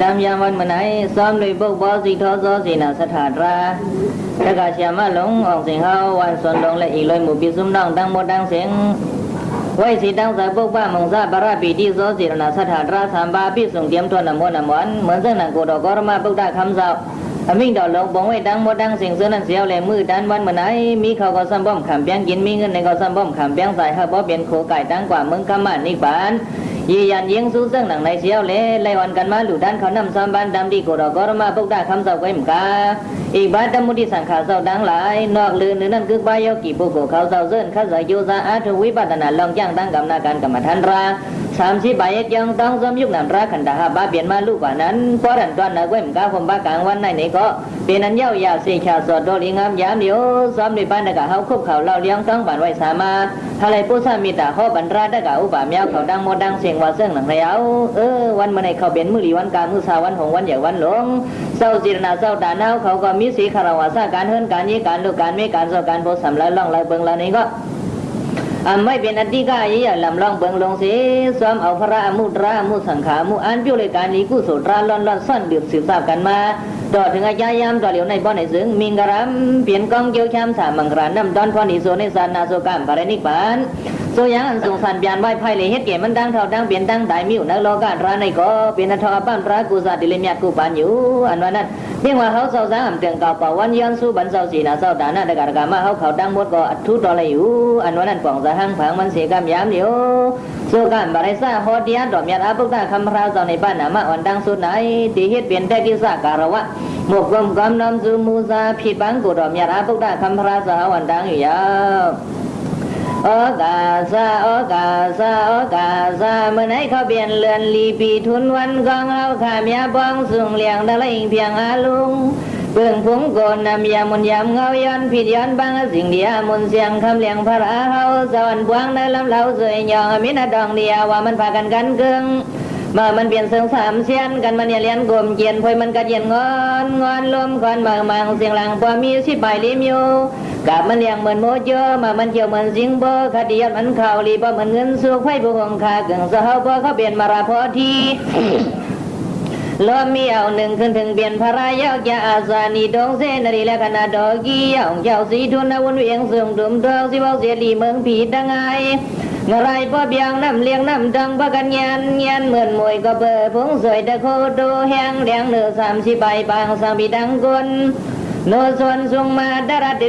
ตามยามวันมันไหนซ้อมด้วยบุกบอสีทอซอสีนาสถานราตะกาเชียมาหลงออกเสียงเฮาวันส่วนลงและอีกเลยหมู่ปีซุ่มน้องดังหมดดังเสียงไว้สีดังสายบุกบ้ามงซาบาราปีที่ซอสีนาสถานราสามบาปีส่งเตรียมทวนน้ำมนต์น้ำหวานเหมือนเส้นหนังกูดอกกรมาบุกได้คำสาวอมิ่งดอกลงบงไว้ดังหมดดังเสียงเสื้อนั้นเสียวแหลมือดันวันมันไหนมีเขาก็ซ้ำบ่อมขำเปียงกินมีเงิน ในก็ซ้ำบ่อมขำเปียงใส่ฮะบ่เปลี่ยนโคไก่ดังกว่าเมืองกำมันยิงสู้เสื่งหนังในเชียวเล่ไล่วันกันมาหลุดด้านเขานำซ้ำบ้านดำดีกูดอกกรมาพวกได้คำเสาไว้มกาอีกบ้านดำมุดีสังขาเสาดังหลายนอกลือนึนั่นคือบ้ายกี่บุกเขาเสาเซินข้าเสยโยซาอาทวิปัตนาลองย่างตั้งกำนาการกรรมฐานรา สามสิบใบยังต้องสมยุคนำราขันดาฮาบ้าเปลี่ยนมาลูกกว่านั้นเพราะรันตอนนักเว้มกาผมบ้ากลางวันในนี้ก็เป็นอันเย้ายาสี่ชาสดโดลิงามยามเดียวซ้อมในบ้านดะกะเฮาคุบเขาเล่าเลี้ยงต้องบ้านไว้สามาทะเลผู้สามีตาข้อบรรดาดะกะอุบามยาวเขาดังโมดังเสียงว่าเสื่องหนังแล้วเออวันมื่อในเขาเป็นมือหลีวันกลางมือสาวันหงวันใหญ่วันหลงเศร้าจีรนาเศร้าตาเน่าเขาก็มีสีคาราวาสาการเฮิรนการยี่การลูกการเมการโซการโพสำลัยล่องลายเบิงลานี้ก็ ไม่เป็นอธิกายอย่าลำลองเบิงลงเสียซ้อมเอาพระอมุตรามุสังขามุอันพิวเลยการนี้กู้สุราล่อนล่อนซ่อนดื่มสืบทราบกันมาต่อถึงอาจายามต่อเหลียวในบ่อในซึ่งมิงกรำเปลี่ยนกองเกี่ยวชามสามมังกรานำดอนพอนิโซในสานนาโซกามปารินิปาน ဆိုယံစုံဖန်ပြန်မိုက်ဖိုက်လေဟစ်ကေမန်တန်းထောက်တန်းပင်တန်းတိုင်မြို့နောက်လောကဒရနိုင်ကောပင်ထောက်အပန့်ပရာကုဇာတိလေမြတ်ကုပါညူအနဝနတ်ပြင်ဝဟောဆောက်စံအံတင်ကောပဝန်ယံစုဘန်ဆောက်စီနာဆောက်ဒါနတကရကမဟောက်ခေါတန်းမတ်ကောအထုတော်လေယူအနဝနတ်ပောင်ဇာဟံဖန်ဝန်စေကမြာမြို့ဆိုကံဗရိစဟောတရားတော်မြတ်အပုဒ္ဒခမရာဆောင်နေပနာမဝန်တန်းဆုနိုင်တိဟစ်ပင်တက်ကိစ္စကာရဝမောကံကံနမ်စုမူဇာဖြစ်ပန်းကိုတော်မြတ်အပုဒ္ဒခမရာဆောင်ဝန်တန်းယူရ โอ้กันบาริซาฮอดียดอกเมียอาบุกตาคำพราวเจ้าในบ้านนามาอ่อนดังสุดไหนตีเฮ็ดเปลี่ยนแต่กิสาการวะซาโอกาซาโอกาซาเมื่อไหนเขาเปลี่ยนเลือนลีปีทุนวันกองเอาขามยาบ้องสูงเลียงดะละอิงเพียงอาลุงเบื้องผงโกนนำยามุนยำเงาย้อนผิดย้อนบางสิ่งเดียมุนเสียงคำเลียงพระราเฮาสวรรค์บวงในลำเล่าสวยยองมินาดองเดียว่ามันพากันกันเกิง มามันเปลี่ยนเสียงสามเสียนกันมันเนี่ยเลียนกลมเกียนพอยมันกระเย็นงอนงอนลมควันบางบางเสียงหลังพอมีสิบใบลิมอยู่กับมันเลี้ยงเหมือนโมเจอมามันเกี่ยวเหมือนสิงโบอร์คดียอดมันข่าวลีบเหมือนเงินสุกไฟบุหงคาเกิงเสาพอเขาเปลี่ยนมาราพอทีลมมีเอาหนึ่งขึ้นถึงเปลี่ยนพระรายกยาอาสานีดงเสนรีและคณะดอกกี้ยองเจ้าสีทุนนวุนเวียงเสื่อมดุมดองสิบอกเสียลีเมืองผีดังไง งไรพ่อเบียงน้ำเลี้ยงน้ำดังประกันยันยันเหมือนมวยก็เบอร์พงสวยตะโคดูแห้งเลี้ยงเนื้อสามสิบใบบางสามปีดังกุนโนส่วนสุงมาดาราติ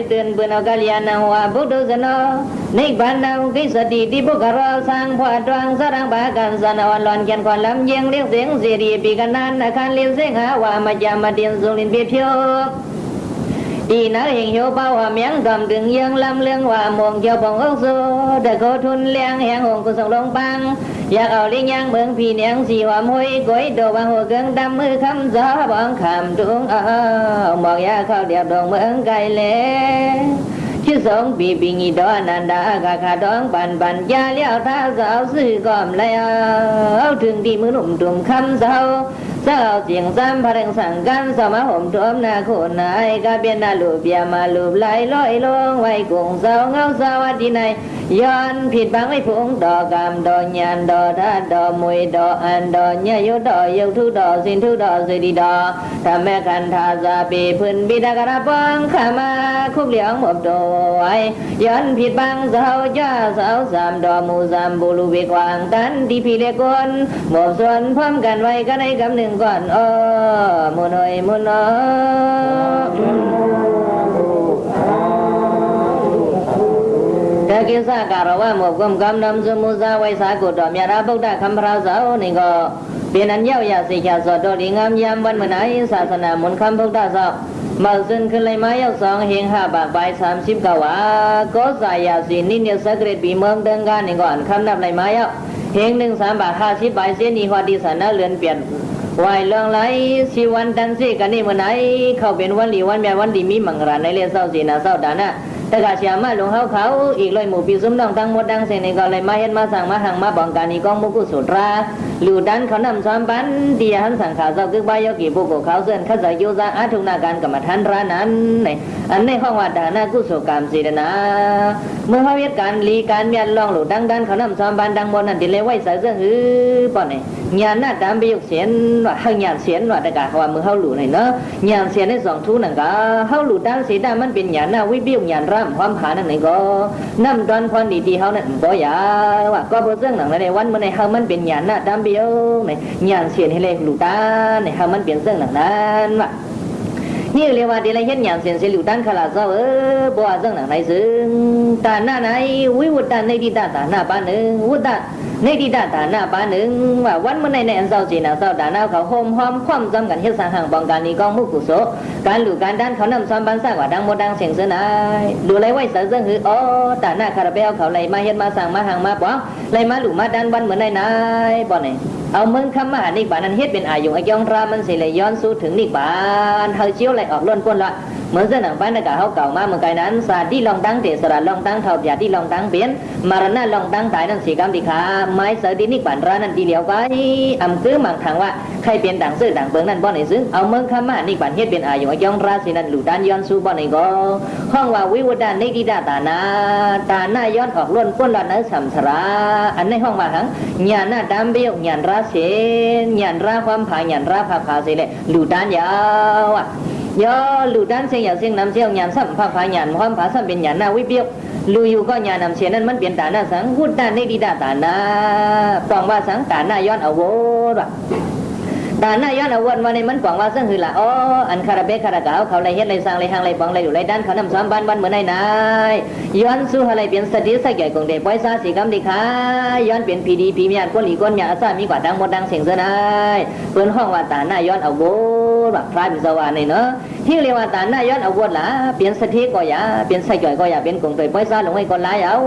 đi nói hình hiệu bao hòa miếng cầm đường dương lâm lương hòa muộn cho bồng ốc xô để cô thun liang hẹn hồn của sông đông băng อยากเอาลิงยังเมืองพี่เนียงสีว่ามุ้ยก้อยโดบางหัวเกิงดำมือคำจ้าบองคำดวงเอาหมอ กยาเข้าเดียบดงเมืองไกลเล่ชื่อสองปีปีงีดอนันดากาคาดองปันปันยาเลี้ยวท่าสาวซื้อกอมแล้วถึงที่มือหนุ่มตุ่มคำเศร้า sao tiếng giam phá đằng sẵn gan sao má hổm trộm na khổ nai ca biên na lụp bia mà lụp lại lỗi lông vay cùng sao ngao sao á đi này yon ผิดบังไม่พุงดอกกามดอกยานดอกท่าดอกมวยดอกอันดอกเนี่ยยดอกยกทุดอกสินทุดอกสิดีดอกทำแม่กันทาซาปีพื้นบิดาก่อนอ้อมุนอยมุนอတကိစ္စကာရဝမောကံကံနံစမုဇဝိသကုတော်မြတ်ရာဗုဒ္ဓခမ္မရာဇောနိကောပြဏညောရစေချသောတော်လင်ငမ်ယံဝန်မနာယသာသနာမွန်ခံဗုဒ္ဓသောမောဇဉ်ခလိမယောက်ဆောင်ဟင်ဟဘဘိုင်30ကဝါကောဇာယစီနိနိစကရပိမံတံကနိကောအခမ်းနပ်လိုက်မယောက်ဟင်နှင်းစံပါ50ဘိုင်စင်းဤဟောတိသနာလွန်ပြန် วายเรื่องไรสิวันดันสิกันนี่เมื่อไหนเข้าเป็นวันดีวันแม่วันดีมีมังราในเรียนเศร้าสีนาเศร้าดาน่ะ แต่กาเสียมาหลวงเขาเขาอีกเลยหมู่ปีซุ้มน้องตั้งหมดดังเสนก็เลยมาเฮ็ดมาสั่งมาหังมาบองการนี้กองมุกุสุตราหลูดันเขานำซ้อมปันเดียหันสั่งข่าวเจ้าคึกบายกีบุกเขาเส้นข้าจะยุซาอาทุนาการกรรมฐานรานั้นในอันในห้องวัดดานากุศลกรรมสีดนาเมื่อเขาเฮ็ดการลีการเมียนลองหลูดังดันเขานำซ้อมปันดังบนนั่นที่เลยไว้ใส่เสื้อหือป่อนเนี่ญาณหน้าตามไปยกเสียนว่าหังญาณเสียนว่าแต่กาเขาว่ามือเขาหลูในเนาะญาณเสียนในสองทุนั่นก็เขาหลูดันสีดามันเป็นญาณหน้าวิบิวญาณรำความผานั่นไหนก็นำตอนพรดีๆเขานั่นก็อย่าว่าก็บ่เรื่องหนังในวันเมื่อในเฮามันเป็นญานหน้าตามไปยวในหยานเสียนให้เลยหลูดันในเฮามันเป็นเรื่องหนังนั้นว่า นี่เรียกว่าเดีเลยเห็นอย่างเสียนเสียหลิวดันขลาเจ้าเออบัวเจ้าหนังไหนซึ่งตาหน้าไหนวิวุฒาในดีตาตาหน้าบ้านหนึ่งวุฒาในดีตาตาหน้าบ้านหนึ่งว่าวันเมื่อในในอันเจ้าจีนาเจ้าดานาเขาโฮมหอมความจำกันเฮ็ดสร้างห่างบองการนี้กองมุกุโสการหลู่การด้านเขานำซ้อมบ้านสร้างว่าดังโมดังเสียงเสนายดูไรไหวเสือเสือหืออ๋อตาหน้าคาราเบลเขาเลยมาเฮ็ดมาสร้างมาห่างมาป้องเลยมาหลู่มาดันวันเหมือนในนายบ่ไหนเอาเมืองคำมหานิบานันเฮ็ดเป็นอายุอายองรามันสิเลยย้อนสู้ถึงนิบานเฮาเจียวไหลออกล้นป้นละ มือนเส้นหนังบ้านนกะเฮาเก่ามาเมื่อไกนั้นสาที่ลองตั้งเตสระลองตั้งเท่าปยาที่ลองตั้งเปลี่ยนมารณะลองตั้งตายนั่นสีกรรมดีขาไม้เสดินิบานรานั่นดีเหลียวไว้อำคือมังทางว่าใครเป็นต่างซื้อต่างเปิงนั่นบ่ไหนซึ่งเอาเมืองคำมหานิบานเฮ็ดเป็นอายุอายองราสินั่นหลู่ด้านย้อนสู้บ่ไหนก็ห้องว่าวิวดานในดีดาตานาตาหน้าย้อนออกล้นพ้นละนั้นสัมสราอันในห้องว่าหังญาณหน้าดำเบี้ยวญาณราเสญาณราความผาญาณราภาพาสิเลยหลู่ด้านยาวอะ ยอหลู่ด้านเสียงยาวเสียงนำเสียงญาณสัมภาพาญาณความผ้าสัมเป็นญาณหน้าวิเบี้ยวลูอยู่ก็ญาณนำเสียงนั้นมันเปลี่ยนตาหน้าสังพูดด้านในดีดาตาหน้าปองว่าสังตาหน้าย้อนเอาโวดว่ะตาหน้าย้อนเอาวนวันนี้มันกว่างว่าซึ่งคือละอ๋ออันคาราเบะคาราเกาเขาเลยเฮ็ดเลยสร้างเลยหางเลยปองเลยอยู่เลยด้านเขานำซ้อมบ้านบ้านเหมือนในนายย้อนสู้อะไรเปลี่ยนสติสักใหญ่ของเด็กปล่อยซาสีกำดีค่ะย้อนเปลี่ยนพีดีพีมีอันก้นหลีก้นหยาซามีกว่าดังหมดดังเสียงเสนายเปิ้นห้องว่าตาหน้าย้อนเอาโวแบ บพระบิสวานี่เนาะ ที่เรียกว่าตาหน้าย้อนเอาวนละเปลี่ยนสติก็อย่าเปลี่ยนสักใหญ่ก็อย่าเป็นกงเตยปล่อยซาลงให้คนหลายเอา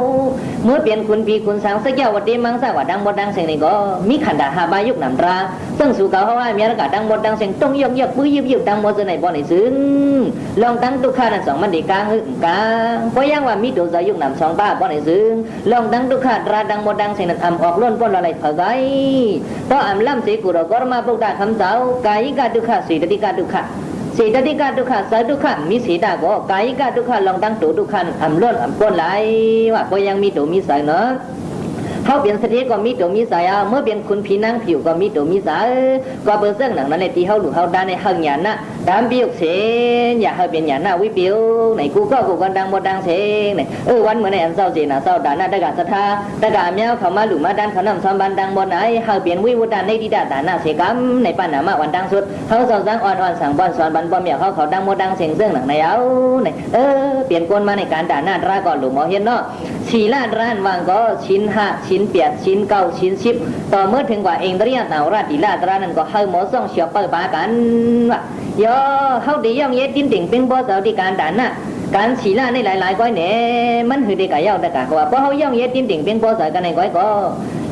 เมื่อเปลี่ยนคุณพีคุณสังสักแก้ววัดดีมังสาว่าดังหมดดังเสียงนี่ก็มีขันดาหาบายุกนำตราซึ่งสู่เขาเขาว่ามีอากาศดังหมดดังเสียงต้องยกยกปื้ยยิบยิบดังหมดจะไหนบ่ไหนซึ้งลองตั้งตุกขานั่นสองมันดีกลางหึกลางเพราะยังว่ามีตัวใจยุกนำสองบ้าบ่ไหนซึ้งลองตั้งตุกขาตราดังหมดดังเสียงนั้นอำออกล้นป้นอะไรเผาไกเพราะอำล่ำสีกุรกรมาปุกดาคำเจ้ากายิกาตุกขาสีตติกาตุกขา สีตติกาทุกขะสาทุกขะมีสีดาก็กายกาทุกขะลองตั้งตัวทุกขันอำล้นอำป้นไหลว่าก็ยังมีตัวมีสายเนาะ เขาเปลี่ยนเสติก็มีตัวมีสายเอาเมื่อเปลี่ยนคุณผีนางผิวก็มีตัวมีสายก็เบอร์เสื้อหนังนั้นในที่เขาหลุดเขาด้านในหังหยานะดามบิวเสนอย่าให้เป็นหยานะวิบิวในกูก็กูกันดังหมดดังเสงในเออวันเหมือนในอันเศร้าเจนะเศร้าดานะตะกาศรัทธาตะกาเมียวเขามาหลุดมาด้านเขานำซ้อมบันดังบนไหนเขาเปลี่ยนวิวุฒานในดีดาดานะเสกรรมในปัญหามาวันดังสุดเขาสอนสังอ่อนอ่อนสั่งบอนสอนบันบอมเมียเขาเขาดังหมดดังเสียงเสื้อหนังในเอาในเออเปลี่ยนกวนมาในการด่าหน้าตราก่อนหลุมหมอเห็นเนาะสีลาดร้านวางก็ชิ้นห้าชชิ้นเปียดชิ้นเก้าชิ้นสิบต่อเมื่อถึงกว่าเองเรียกเอาราดีลาตรานั้นก็เฮาหมอส่งเสียวเปิดปากันว่าย่อเขาดีย่องเย็ดจิ้นติ่งเป็นบ่สาดีการด่านน่ะ การสีลาในหลายๆก้อยเนี่ยมันคือได้กะย่องแต่กะว่าเพราะเขาย่องเย็ดจิ้นติ่งเป็นบ่สาวกันในก้อยก็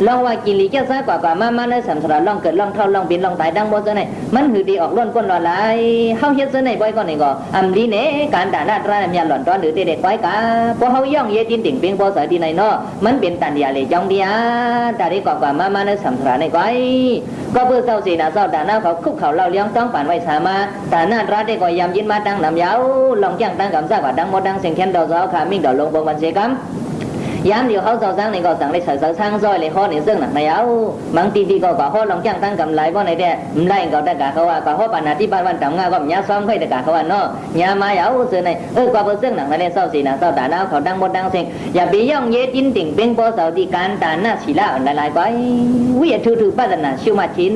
ลองว่ากินลีเจ้าซากว่ากว่ามามาในสัมสระลองเกิดลองเท่าลองบินลองตายดังบ่ซะไหนมันหือดีออกล้นก้นหลอหลายเฮาเฮ็ดซะไหนบ่อยก่อนนี่ก็อำลีเนการด่านาตรามีหล่อนตอนหรือเด็กๆก้อยกะพอเฮาย่องเย็ดดินติ่งเปียงบ่สายดีไหนเนาะมันเป็นตันยาเลยจองเดียตาได้กว่ากว่ามามาในสัมสระในก้อยก็เพื่อเศร้าสีนะเศร้าด่าหน้าเขาคุกเขาเล่าเลี้ยงต้องป่านไว้สามาแต่นาตราได้ก็ยำยินมาดังนำยาวลองจ้างตั้งกำซากว่าดังบ่ดังเสียงแค้นดอ กซอขามิ่งดอกลงบงวันเสกำยามเดียวเขาเจ้าสร้างนี่ก็สั่งได้เสยสร้างซอยเลยข้อนี่ซึ่งหนักในเอาบางทีที่ก็ก็ข้อลองจ้างตั้งกำไรบ่ในแต่ไล่ก็ได้กะเขาว่าก็ข้อปัญหาที่บ้านวันตำงาก็มีซ้อมค่อยได้กะเขาว่าเนาะยามาเอาซึ่งในเออก็เซึ่งหนักในเศร้าสีนะเศร้าตาหน้าเขาดังบดดังเสียงอย่าไปย่องเย็ดยินติ่งเป็นโปเสาดีการตาหน้าศีลาอันหลายไปวิยทุทุปัตนาชิวมาชิน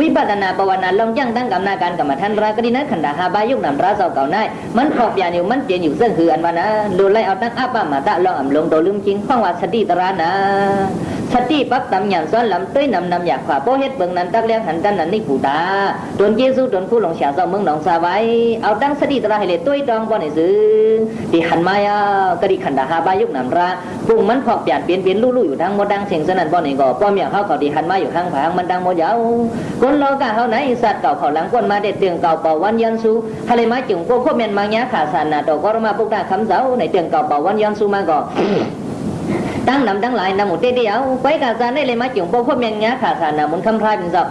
วิปัตนาปวนาลองจ้างตั้งกำนาการกรรมฐานรากดีนะขันดาหาบายุกนำราเศร้าเก่าในมันขอบยาอยู่มันเปลี่ยนอยู่ซึ่งคืออันว่านะดูไล่เอาตั้งอาป้ามาตะลองอ่ำลงโตัวลืมจริงข้องว่าสติตรานะสติปักตำหยันซ้อนลำเต้ยนำนำอยากขวาโปเฮ็ดเบิงนั้นตักเลี้ยงหันดันนั้นนี่กูตาโดนเยซูโดนผู้หลงเสียเจ้าเมืองหนองสาไว้เอาตั้งสติตระให้เลยต้ยดองบ่ในซื้อที่หันมายากะดิขันดาหาบายุกนำราปุ่งมันพอกเปลี่ยนเปลี่ยนเปลี่ยนลู่ลู่อยู่ทั้งหมดดังเสียงสนั่นบ่ในก่อป้อมอย่างเขาเขาดีหันมาอยู่ข้างผางมันดังหมดยาวคนรอกะเฮาไหนสัตว์เก่าเขาหลังก้นมาเด็ดเตียงเก่าเป่าวันยันสูทะเลมาจุงโก้โคเมียนมางี้ยขาสานนาดอกกรมาปุกดาคำเจ้าในเตียงเก่าเป่าวันยันสูมาก่อ ตั้งนำตั้งหลายนำหมดเดียวไว้กาซานได้เลยมาจุ่งโป้พ่อเมียนเงียขาสานามุนคำพรายเป็นศพ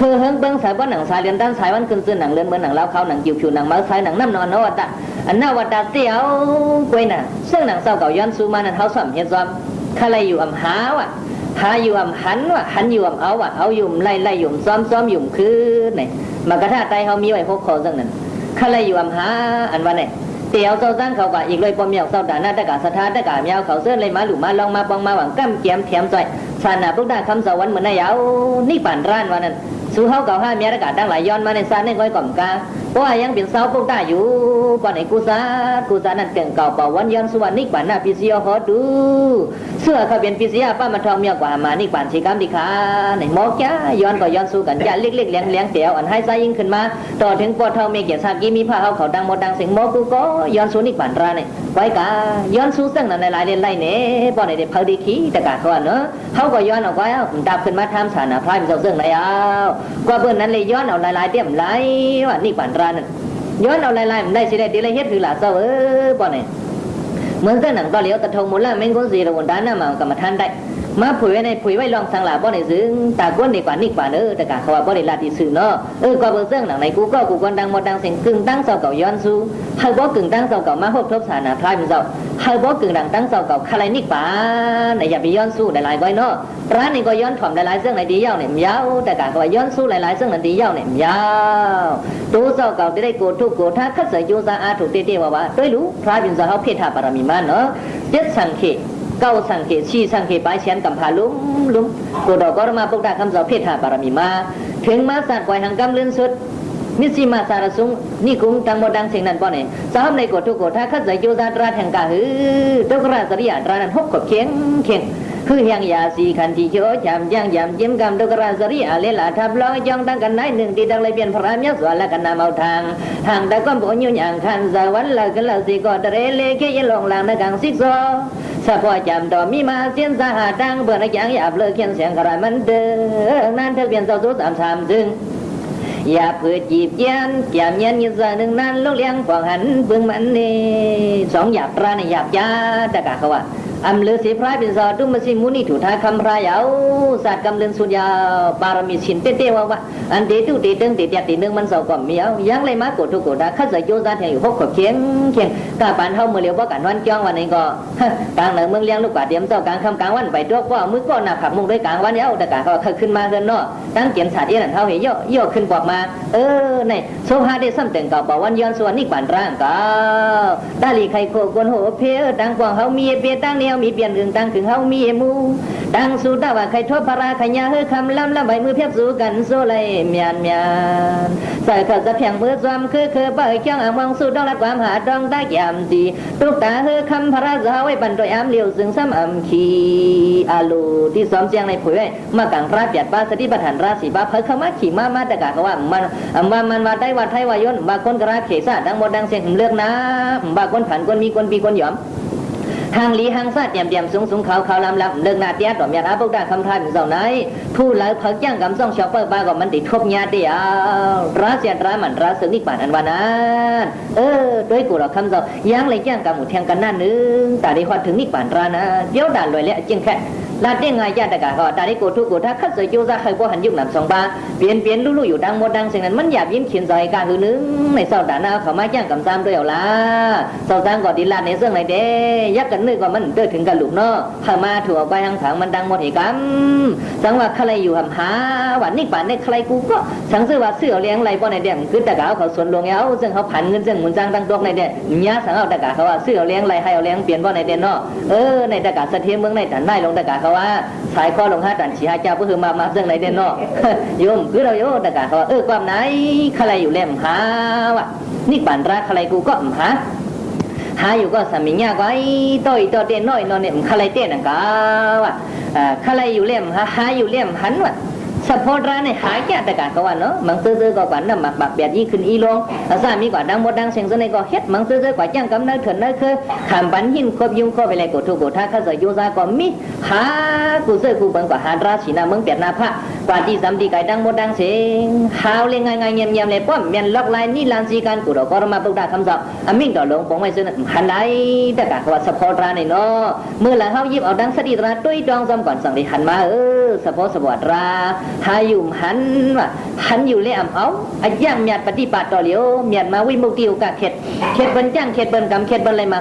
คือเฮิงเบิ้งสายบ้านหนังสายเรียนด้านสายวันขึ้นซื้อหนังเลือนเหมือนหนังเล้าเขาหนังจิ๋วผิวหนังมาสายหนังน้ำนอนนวัดอันนาวัดเตียวกวยน่ะซึ่งหนังเศร้าเก่าย้อนซูมานั้นเขาสมเฮ็ดซ้อมข้าไรอยู่อำหาว่ะหาอยู่อำหันว่ะหันอยู่อำเอาว่ะเอาอยู่ไล่ไล่อยู่ซ้อมซ้อมอยู่คือไหนมากระทาใจเขามีไว้พกคอซึ่งนั้นข้าไรอยู่อำหาอันว่าไหน เตียวเจ้าตั้งเขาก็อีกเลยปอมเมียวเจ้าด่าหน้าตะกาสถานตะกาเมียวเขาเสื้อเลยมาหลุมาลองมาปองมาหวังกั้มเกียมเทียมจ่อยสานาพุกดาคำสวรรค์เหมือนนายเอานี่ป่านร้านวันนั้น สู้เขาเก่าห้าเมียตะกาดังหลายย้อนมาในซานในก้อยก่อมกาเพราะว่ายังเป็นเสาพุกดาอยู่ก่อนไอ้กูซากูซานั่นเก่งเก่าเป่าวันย้อนสุวรรณนี่ป่านหน้าพิเศษฮอดู เสื้อเขาเป็นพิเศษป้ามาทองเมียกว่ามานี่ป่านชีกรรมดีค่ะในหมอกจ้าย้อนก็ย้อนสู้กันจ้าเล็กๆเลี้ยงเลี้ยงเตียวอันให้ซายิ่งขึ้นมา ต่อถึงปอเท่าเมียเกียรติสากีมีผ้าเขาเขาดังหมดดังเสียงหมอกูก็ย้อนสู้นี่ป่านร้านเนี่ยไว้กาย้อนสู้ซึ่งนั่นในหลายเดือนไรเนี่ยปอนในเด็กเพอดีขี้แต่กาเขาเนาะเขาก็ย้อนออกไว้ดับขึ้นมาทำสานะพรายมันเจ้าซึ่งไหนเอากว่าเบื่อนั้นเลยย้อนเอาหลายๆเตี้ยมไหลว่านี่ป่านร้านนั่นย้อนเอาหลายๆมันได้สิได้ดีเลยเฮ็ดคือหลาเศร้าเออป่อนเนี่เหมือนกันหนังก็เลี้ยวตะทงมูลละเม่งก้นสีระวนด้านหน้ามากรรมท่านได้ มาผุยไว้ในผุยไว้ลองสังหลาบ่ในซึ้งตาก้นดีกว่านี่กว่าเนอแต่กะเขาว่าบ่ได้ลาติสื่อเนาะเออก็เบิ่งเรื่องหนังในกูก็กูคนดังหมดดังเสียงกึ่งตั้งเสาเก่าย้อนสู้เฮาบ่กึ่งตั้งเสาเก่ามาฮบทบสานาพลายมันเจ้าเฮาบ่กึ่งดังตั้งเสาเก่าคาไรนี่กว่าในอย่าไปย้อนสู้หลายๆก้อยเนาะร้านนี้ก็ย้อนถ่อมหลายๆเรื่องในดียาวเนี่ยยาวแต่กะเขาว่าย้อนสู้หลายๆเรื่องในดียาวเนี่ยยาวตูเสาเก่าจะได้โกทุกโกถ้าคัดเสยโยซาอาถูกเตๆว่าว่าด้วยรู้พระบินเจ้าเฮาเพทาบารมีมาเนาะเจ็ดสังเขต ชี้สังเกตปลายเชียนกำพาลุ้มลุ้มกูดอกก็มาปุกดาคำสอบเพศหาบารมีมาถึงมาสัตว์ปล่อยหังกำเลื่อนสุดมิสิมาสารสุงนี่กุ้งตังโมดังเสียงนั้นป้อเนี่ยสามในกดทุกกดถ้าขัดใจโยซาตราแห่งกาหือตกราสริยาตรานั้นหกกดเข็งเข็งคือเฮียงยาสีขันที่โชจำย่างยำจิ้มกำตกราสริยาเลลาทับล้อยองตั้งกันไหนหนึ่งตีดังเลยเปลี่ยนพระเมียสวนและกันนำเอาทางทางตะก้อนโผยุ่อย่างคันสวรรค์ละกันละสิกอดเรเลเกยลงลางในกังซิกซ อสะพอจำต่อมีมาเสียนสาหาดังเบื่อในอย่างหยาบเลิกเขียนเสียงกระไรมันเดินนั่นเธ อัมเลสีพรายเป็นสอดุมสิมุนีถูทาคำพรายเอาสัตว์กำเลือนสุญญาบารมีชินเตเตวาวะอันเตตุเตตึงเตเตียตีนึงมันสาก่อมเมียวยังเลยมากดทุกกดาข้าจะโยซาแทงอยู่หกขบเคียงเคียงกาปานเฮาเมื่อเลียวบ่ากันวันจ้องวันนี้ก็กลางเหนือเมืองเลี้ยงลูกกว่าเดียมเจ้ากลางคำกลางวันไปตัวยว่ามือก็หนักขับมุงด้วยกลางวันเนี้ยแต่กาก็เคยขึ้นมาเกินเนาะตั้งเกียนสาดเอี้ยนเท่าเหยย่อย่อขึ้นบอกมา เออในโซฮาได้ซ้ำแต่งก่าบอกวันย้อนส่วนนี่กวนร่างก่าตาลีไข่โคกวนโหเพอตั้งกว่างเฮามีเปียตั้งเนียวมีเปลี่ยนเรื่องตั้งถึงเฮามีมูดังสู้ดาว่าใครทบพราขยาเฮอคำลำละใบมือเพียบสู้กันโซไลเมียนเมียนใส่ข้าจะเพียงมือจอมคือคือเปิดเคียงอ่างมองสู้ดองละความหาดองตาแยามดีตุกตาเฮอคำพระสาวไว้ปันโดยอามเลียวซึ่งซ้ำอำคีอาลูที่ซ้อมเสียงในผุยไว้มากังระเปียดป้าสติปัฏฐานราศีบ้าเพิ่เข้ามาขี่มามาตะกะเขาว่ามันว่ามันมาได้วัดไทยวายนบางคนกระเขษาดังหมดดังเสียงเลือกนะบางคนผันคนมีคนปีคนหยอม ทางลีหางซาเตียมเตียมสูงสูงเขาเขาลำลำเลิกนาเตียต่อมยาอาบุกดาคำทายเป็นเจ้าไหนผู้เหลาเพิกย่างกำซ่องชอปเปอร์บ้าก็มันติดทบยาเดียวราเสียนรามันราสึกนิกบานอันวานั้น เออด้วยกูเราคำเจ้าย่างเลยย่างกำหมูแทงกันหน้านึงแต่ได้ฮอดถึงนิกบานรานะเดี๋ยวด่านลอยแล้วจึงแค่ ลาเต้งไงญาติกะเขาตาได้กูทุกกูถ้าคัดสวยโยซาใครบ่หันยุกนำสองบาเปลี่ยนเปลี่ยนลู่ๆอยู่ดังหมดดังสิ่งนั้นมันหยาบยิ้มเขียนใจกาคือนึงในเศร้าดานาเขามาย่างกำซ้ำด้วยเอาละเศร้าซ้างก็ดีลาในเรื่องไหนเด้ยักกันนึกว่ามันเดินถึงกันลูกเนาะข้ามาถั่วไปทางถังมันดังหมดเหกรรมสังว่าใครอยู่หำหาวันนี้ป่านนี้ใครกูก็สังซื้อว่าเสื้อเลี้ยงไรบ่ในเด่มคือตะกาเขาสวนหลวงเอาซึ่งเขาผันเงินซึ่งมุนจ้างตั้งตัวในเด่ยาสังเอาตะกาเขาว่าเสื้อเลี้ยงไรให้เอาเลี้ยงเปลี่ยนบ่ในเด่นเนาะเออในตะกาเสถียรเมืองในแต่ได้ลงตะกาเขาว่าสายข้อลงห้าตันฉีหาเจ้าก็คือมามาเรื่องไหนเด่นนอกโยมคือเราโยตะกาเขาว่าเออความไหนใครอยู่เล่มหาวะนี่ปันรักใครกูก็หาหาอยู่ก็สามีเงียก็ไอ้ต่อยต่อเต้นน้อยนอนเนี่ยใครเต้นนะกาว่ะอ่าใครอยู่เล่มหาหาอยู่เล่มหันวะ สะโพดร้านในหายแก่แต่การก็ว่าเนาะมังซื้อๆก็กว่าน้ำหมักบักแบบยี่ขึ้นอีลงอาซามีกว่าดังหมดดังเสียงซะในก็เฮ็ดมังซื้อๆกว่าจ้างกำเนิดเถินเนิดคือขามปันหินครบยุ่งครบไปเลยกูทุกกูท่าข้าเสยโยซาก็มีหากูเสื้อกูเบิ่งกว่าหาราศีนาเมืองเปียดนาพระกว่าที่สำดีไก่ดังหมดดังเสียงหาวเลยง่ายๆเงียบๆเลยป้อมเมียนล็อกไลายนี่ลานสีการกูดอกก็มาปุกดาคำสอบอามิ่งต่อลงปงไม่ซื้อหันไหนแต่การก็ว่าสะโพดร้านในเนาะเมื่อหลังเฮายิบเอาดังสติตราตุ้ยจองจำก่อนสั่งได้หันมาเออสะโพดสะบวดราหายุ่มหันว่าหันอยู่เลยอ่ำเอาอาย่างเมียดปฏิบัติต่อเหลียวเมียดมาวิมุกติวกะเข็ดเข็ดเบิ้นจ้านกำเข็ดเบิ้นอะไรา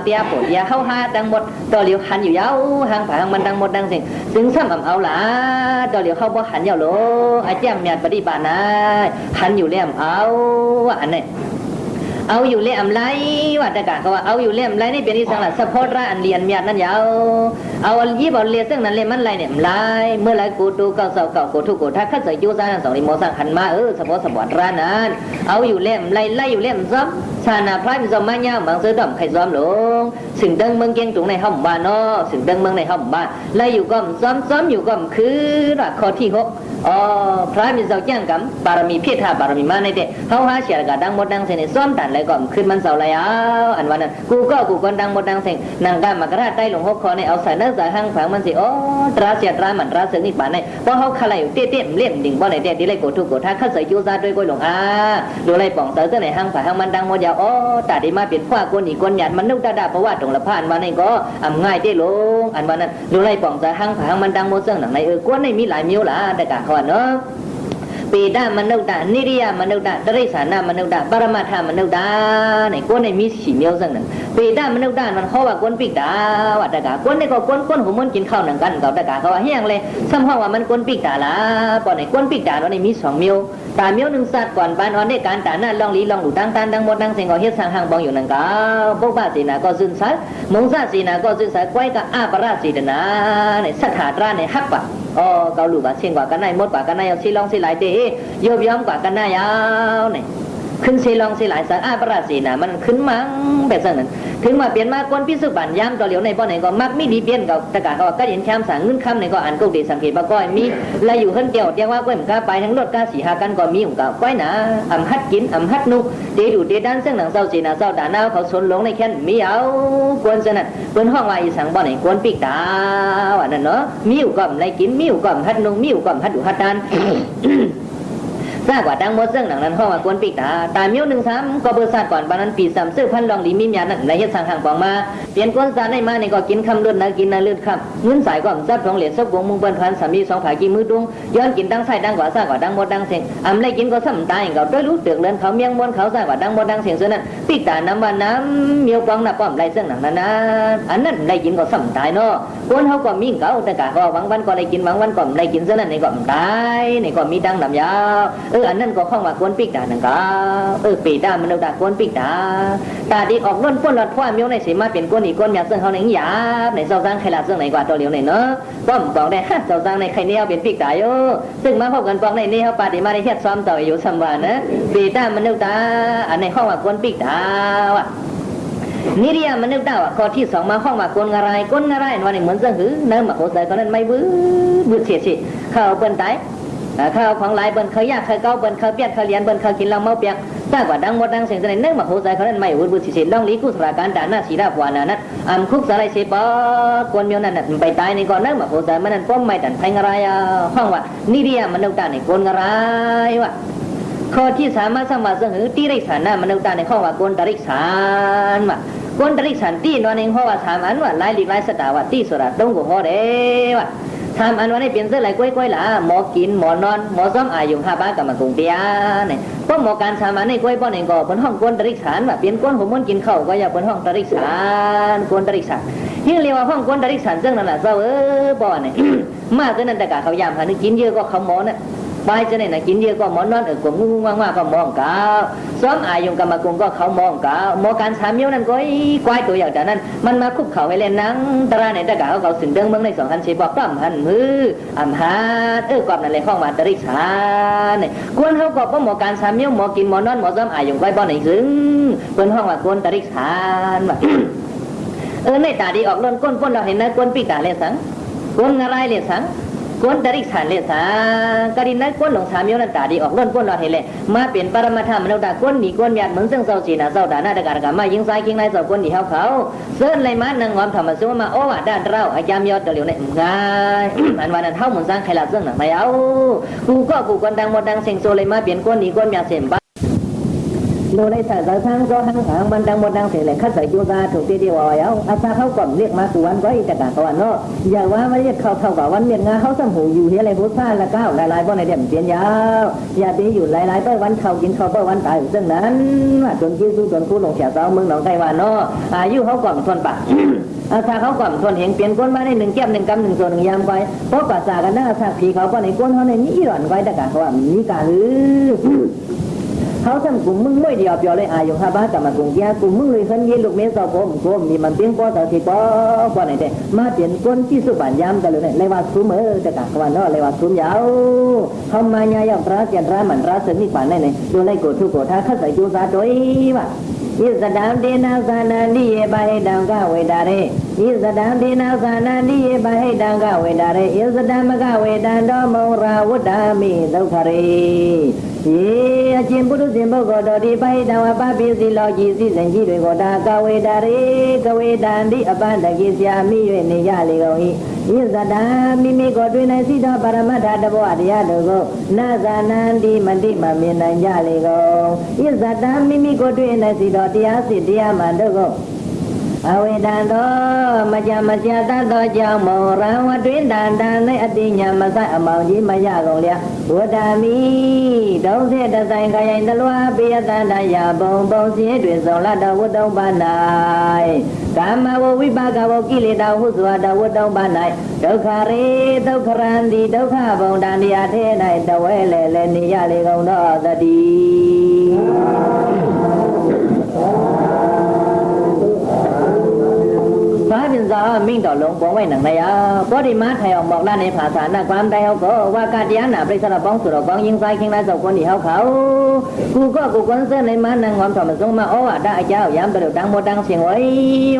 เตียปวดยาเข้าหาดังหมดต่อเหลียวหันอยู่ยาวหางผาหางมันดังหมดดังสิ่งซึ่งซ้ำอ่ำเอาละต่อเหลียวเข้าบ่หันยาวโลอาย่างเมียดปฏิบัตินะหันอยู่เลยอ่ำเอาว่าอันนี้เอาอยู่เล่มไรว่าแต่กะก็ว่าเอาอยู่เล่มไรนี่เป็นที่สังหลักสะโพดระอันเรียนเมียดนั่นยาวเอายี่บอลเรียนซึ่งนั้นเล่มมันไรเนี่ยไรเมื่อไรกูตูเก่าเสาเก่ากูทุกกูถ้าข้าใส่ยูซ่าสองริโมสังหันมาเออสะโพดสะบอดระนั้นเอาอยู่เล่มไรไล่อยู่เล่มซ้ำชานาพระมิซอมมาเงาบางซื้อดอมไข่ซ้อมหลงสิ่งดังเมืองเกียงจุงในห้องบ้านเนาะสิ่งดังเมืองในห้องบ้านไล่อยู่ก็ซ้อมซ้อมอยู่ก็คือรักข้อที่หกอ๋อพระมิซอจ้งกำบบารมีเพียรธาบารมีมาในเด็เฮาหาเสียกะดังหมดดังเสนซ้อมตันเลยก็ขึ้นมันเสาร์แล้วอันวันนั้นกูก็กูคนดังหมดดังเสงนางกามากระดาใต้หลวงหกคอในเอาใส่เนื้อใส่ห้างผังมันสิโอ้ตราเสียตรามันตราเสือนี่ป่านในเพราะเขาขลายเตี้ยเตี้ยเลี่ยมดิ่งบ่ในเตี้ยที่ไรกูทุกกูถ้าข้าใส่ยูซาด้วยก้อยหลงอาดูไรป่องเสือเสื้อในห้างผังห้างมันดังหมดยาวโอ้ตาดีมาเปลี่ยนขว้าคนอีกคนหยาดมันนุ่งตาดาเพราะว่าตรงละผ่านวันนี้ก็อ่ำง่ายเตี้ยลงอันวันนั้นดูไรป่องเสือห้างผังห้างมันดังหมดเสื้อหนังในเออกวนในมีหลายมิ้วละแต่กะขวานเนาะ ပေဒမနုဿနိရိယမနုဿတရိစ္ဆာနမနုဿပရမထမနုဿနဲ့ကိုယ်နဲ့မိရှိမျိုးစံနဲ့ပေဒမနုဿมันเขาว่าก้นปิกตาว่าตะกาก้นนี่ก็ก้นก้นหูมันกินข้าวหนังกันเขาตะกาเขาว่าเฮียงเลยซ้ำห้องว่ามันก้นปิกตาละปอนไหนก้นปิกตาเราในมีสองမျိုးตาမျိုးหนึ่งสัตว์ก่อนปานออนได้การตาหน้าลองลีลองหลูดังตานดังหมดดังเสียงก็เฮ็ดสร้างห้างบองอยู่นั่นก็พวกบ้าสีนาก็ซึนสัตมงซาสีนาก็ซึนสัตก้อยก็อาปราสีดนาในสัทธาตราในฮักปะ อ๋อเกาหลูบาเชียงกว่ากันได้หมดกว่า กันได้เอาซีลองซีหลายเตะโยบย้อม ขึ้นซีลองซีหลายสังอาประราศีนะมันขึ้นมังแบบนั้น ถึงมาเปลี่ยนมาคนพิสุบันย้ำต่อเหลียวในบ่อไหนก็มักไม่ดีเปลี่ยนกับตะกาเขาว่าก็เห็นแชมสั่งเงินคำในก็อ่านก็ดีสังเกตว่าก้อยมีและอยู่ขึ้นเดียวเดียวว่าก้อยมันก็ไปทั้งรถก้าสีหากันก็มีของเก่าก้อยหนาอ่ำฮัดกินอ่ำฮัดนุเดดูเดด้านซึ่งหนังเศร้าสีนาเศร้าด่าหน้าเขาสนหลงในแค่นมีเอากวนสนั่นเปิ้นห้องว่าอีสังบ่อไหนกวนปีกตาว่านั่นเนาะมีอยู่ก็ไรกินมีอยู่ก็ฮัดนุมีอยู่ก็ฮัดดูฮัดดาน ทราบว่าดังหมดเรื่องหนังนั้นห้องว่ากวนปีกตาตายมิ้วหนึ่งสามก็เบอร์ซาดก่อนปานั้นปีสามซื้อพันลองหลีมีมียานั่นในเฮ็ดสั่งห่างปองมาเปลี่ยนกวนซาได้มาในก็กินคำเลือดนะกินนะเลือดคำเงินสายก็ซับทองเหรียญซับวงมุงเปิ้นพันสามีสองผากีมือดุงย้อนกินดังไส้ดังกว่าซากว่าดังหมดดังเสียงอำไรกินก็ซ้ำตายเขาด้วยรู้เตือกเลือนเขาเมียงมวนเขาซากว่าดังหมดดังเสียงเส่วนนั้นปีกตาน้ำว่าน้ำเมียวปองน่ะป้อมไรเสื่องหนังนั้นนะอันนั้นได้กินก็ซ้ำตายเนาะกวนเขาก็มีเก่าแต่กะก็หวังวันก็ได้กินหวังวันก็ได้กินเส่วนนั้นในก็ตายในก็มีดังดำยาวอออันนั้นก็ข้องว่ากวนปีกตานังกาเออปีตามันเอาตากวนปีกตาตาดีออกล้นพ้นหลอดพ่อมียวในเสมาเป็นกวนอีกกวนเมียซึ่งเขาในหยาบในเจ้าสร้างใครละซึ่งไหนกว่าตัวเหลียวในเนาะป้อมบอกได้ฮะเจ้าสร้างในใครเนี่ยเป็นปีกตาโยซึ่งมาพบกันปองในนี่เขาปฏิมาได้เฮ็ดซ้อมต่ออยู่สัมวานะปีตามันเอาตาอันในห้องว่ากวนปีกตาว่ะนิริยามนุษย์ดาวข้อที่สองมาห้องมากลงอะไรกลอะไรวันนี้เหมือนเสื่อหือเนิ่มมาโคใส่ตอนนั้นไม่บื้อบื้อเสียสิเข้าเปิ้นตาย เข้าของหลายเปิ้นเขายากเขาเก้าเปิ้นเขาเปียกเขาเลียนเปิ้นเขากินเหล้าเมาเปียกทราบว่าดังหมดดังเสียงแสดงเนิ่มมาโคใส่เขานั้นไม่บื้อบื้อเสียสิลองลีกุศลการด่านหน้าสีดาปวานานั้นอำคุกสลายเสปอกวนเมียวนั่นไปตายในก่อนเนิ่มมาโคใส่มันนั้นป้อมไม่ตันไพงอะไรห้องว่านิริยามนุษย์ดาในกลอะไรวะข้อที่สามารถสมาสังหือที่ไรสารนามันุษย์ตาในข้อว่าโกนตริกสารว่ะโกนตริกสารที่นอนเองข้อว่าสามอันว่าลายลิกลายสตาว่าที่สุราต้องกูข้อเด้ว่ะ ทำอันวันนี้เปลี่ยนเสื้อลายกล้วยกล้วยละหมอกินหมอนอนหมอซ้อมอายุห้าบ้านกับมากรุงเตียเนี่ยพวกหมอการชามันในกล้วยป้อนเองก็บนห้องก้นตริกสารว่ะเปลี่ยนก้นผมมันกินข้าวก็อย่าบนห้องตริกสารก้นตริกสารที่เรียกว่าห้องก้นตริกสารซึ่งนั่นแหละเจ้าเออบ่อเนี่ยมาถึงนั่นแต่กะเขายามหานึกกินเยอะก็เขาหมอน่ะ ไปจะไหนนะกินเยอะก็หมอนนอนเออกงงว่างๆก็มองกาวซ้อมอายุกรรมกงก็เขามองกาวหมอการสามเมียวนั่นก็ไอ้ควายตัวอย่างจากนั้น มันมาคุกเข่าให้เล่นนังตราในตะกาเขาเขาสึงเดิงเมืองในสองคันเชบอกปล้ำหันมืออ่ำฮาเออกอบนั่นเลยห้องมาตริสานเนี่ยกวนเขาก็เพราหมอการสามเมียวหมอกินหมอนอนหมอซ้อมอายุควายบ่อไหนซึ่งเป็นห้องว่ากวนตริสานว่ะเออในตาดีออกล้นก้นก้นเราเห็นนะก้นปีตาเลสังก้นอะไรเลสัง ก้นตริกสันเลสังกรินนั้นก้นหลงสามโยนันตาดีออกล้นก้นเราเห็นเลยมาเปลี่ยนปรมาธรรมมนุษย์ดาก้นหนีก้นหยาดเหมือนเส้นเศร้าจีน่ะเศร้าด่าหน้าตะการกามายิงซ้ายยิงในเศร้าก้นหนีเขาเขาเส้นเลยมานังงอมธรรมสุมาโอ้ว่าด้านเราอาจามยอดเดี๋ยวเนี่ยง่าย อันวันนั้นเท่าเหมือนสร้างใครละเส้นหนังไม่เอากูก็กูคนดังหมดดังเสียงโซเลยมาเปลี่ยนก้นหนีก้นหยาดเสียง โดยในสายสายทางก็หังหางบันดังบนดังเสียเลยคัดใส่ยูซาถูกตีเดียวเอาเอาอาซาเขาก่อนเรียกมาสุวนไว้แต่กาตอนเนาะอย่าว่าไม่เรียกเขาเท่ากับวันเมียนงาเขาสมหูอยู่เฮียอะไรพุทธาละก้าวหลายๆบ่ในเดี่ยมเปลี่ยนยาวอย่าตีอยู่หลายๆเป้วันเขากินเขาเป้วันตายซึ่งนั้นจนคิดสู้จนคู่ลงเสียเสาเมืองหนองไต้หวันเนาะอายุเขาก่อนทนปะอาซาเขาก่อนทนเห็นเปลี่ยนก้นมาได้หนึ่งแก้มหนึ่งกำหนึ่งส่วนหนึ่งยามไว้เพราะปัสสากันนะอาซาผีเขาก็ในก้นเขาในนี้หล่อนไว้แต่กาเขาว่ามีกาหรือ เขาทำกลุ่มมึงไม่เดียวเปียวเลยอายุห้าบ้านกลับมากลุ่มแก่กูมึงเลยสันเย็นลูกเมสอบผมกลมมีมันเพียงพอต่อสิปอกว่าไหนแต่มาเปลี่ยนก้นที่สุบันยามกันเลยเลยว่าซุ้มเออจะกะวันนอเลยว่าซุ้มยาวเขามาญายพระเจียนร้ามันร้าเสนิป่านได้เลยดูไล่โกทุกโกท่าข้าใส่จูซาโดยว่าอิสดามเดนาสานานิเยบาให้ดังกาเวดาเร ဤသတံဒေနသာနာတိယပဟိတံကဝေတာရေဤသတံမကဝေတံတောမုံရာဝတ္တမိဒုက္ခရေယေအရှင်ပုရုဇဉ်ပုဂ္ဂိုလ်တော်ဒီပဟိတံဝပပိစီလောကြီးစိစဉ်ကြီးတွေကိုဒါကဝေတာရေကဝေတံတိအပန္တကိဆရာမိ၍နေရလေကုန်၏ဤသတံမိမိကိုတွင်၌စိတော်ပါရမတ္ထတဘောတရားတို့ကိုနာဇာနန္တိမတိမမြင်နိုင်ကြလေကုန်ဤသတံမိမိကိုတွင်၌စိတော်တရားစစ်တရားမှတို့ကို အဝေဒံသောမကြမကြတတ်သောကြောင့်မောရံဝတွင်တန်တန်၌အတိညာမဆိုင်အမောင်ကြီးမရကုန်လျာဝဒာမိဒုံစေတဆိုင်ခရိုင်တလွာပိယတန္တရာဘုံဘုံစည်းတွင်ဆောင်လတော်ဝတ္တုံပါ၌ကာမဝဝိပါကဝကိလေသာဟုစွာတော်ဝတ္တုံပါ၌ဒုက္ခရေဒုက္ခရန္တိဒုက္ခဘုံတန်တရားထဲ၌တဝဲလေလေနေရလေကုန်သောတတိ็มิ่งต่อลงปองไว้หนังในายาก็ได้มาไทยออกบอกล้านในภาษาหน้าความใดเขาก็ว่าการยาหนาปริศนาบ้องสุรบ้องยิงไฟเคียงไรสองคนที่เขาเขากูก็กูคนเส้นในมานั่งความถอมาส่งมาโอ้ได้เจ้ายามประดุดังโมดังเสียงไว้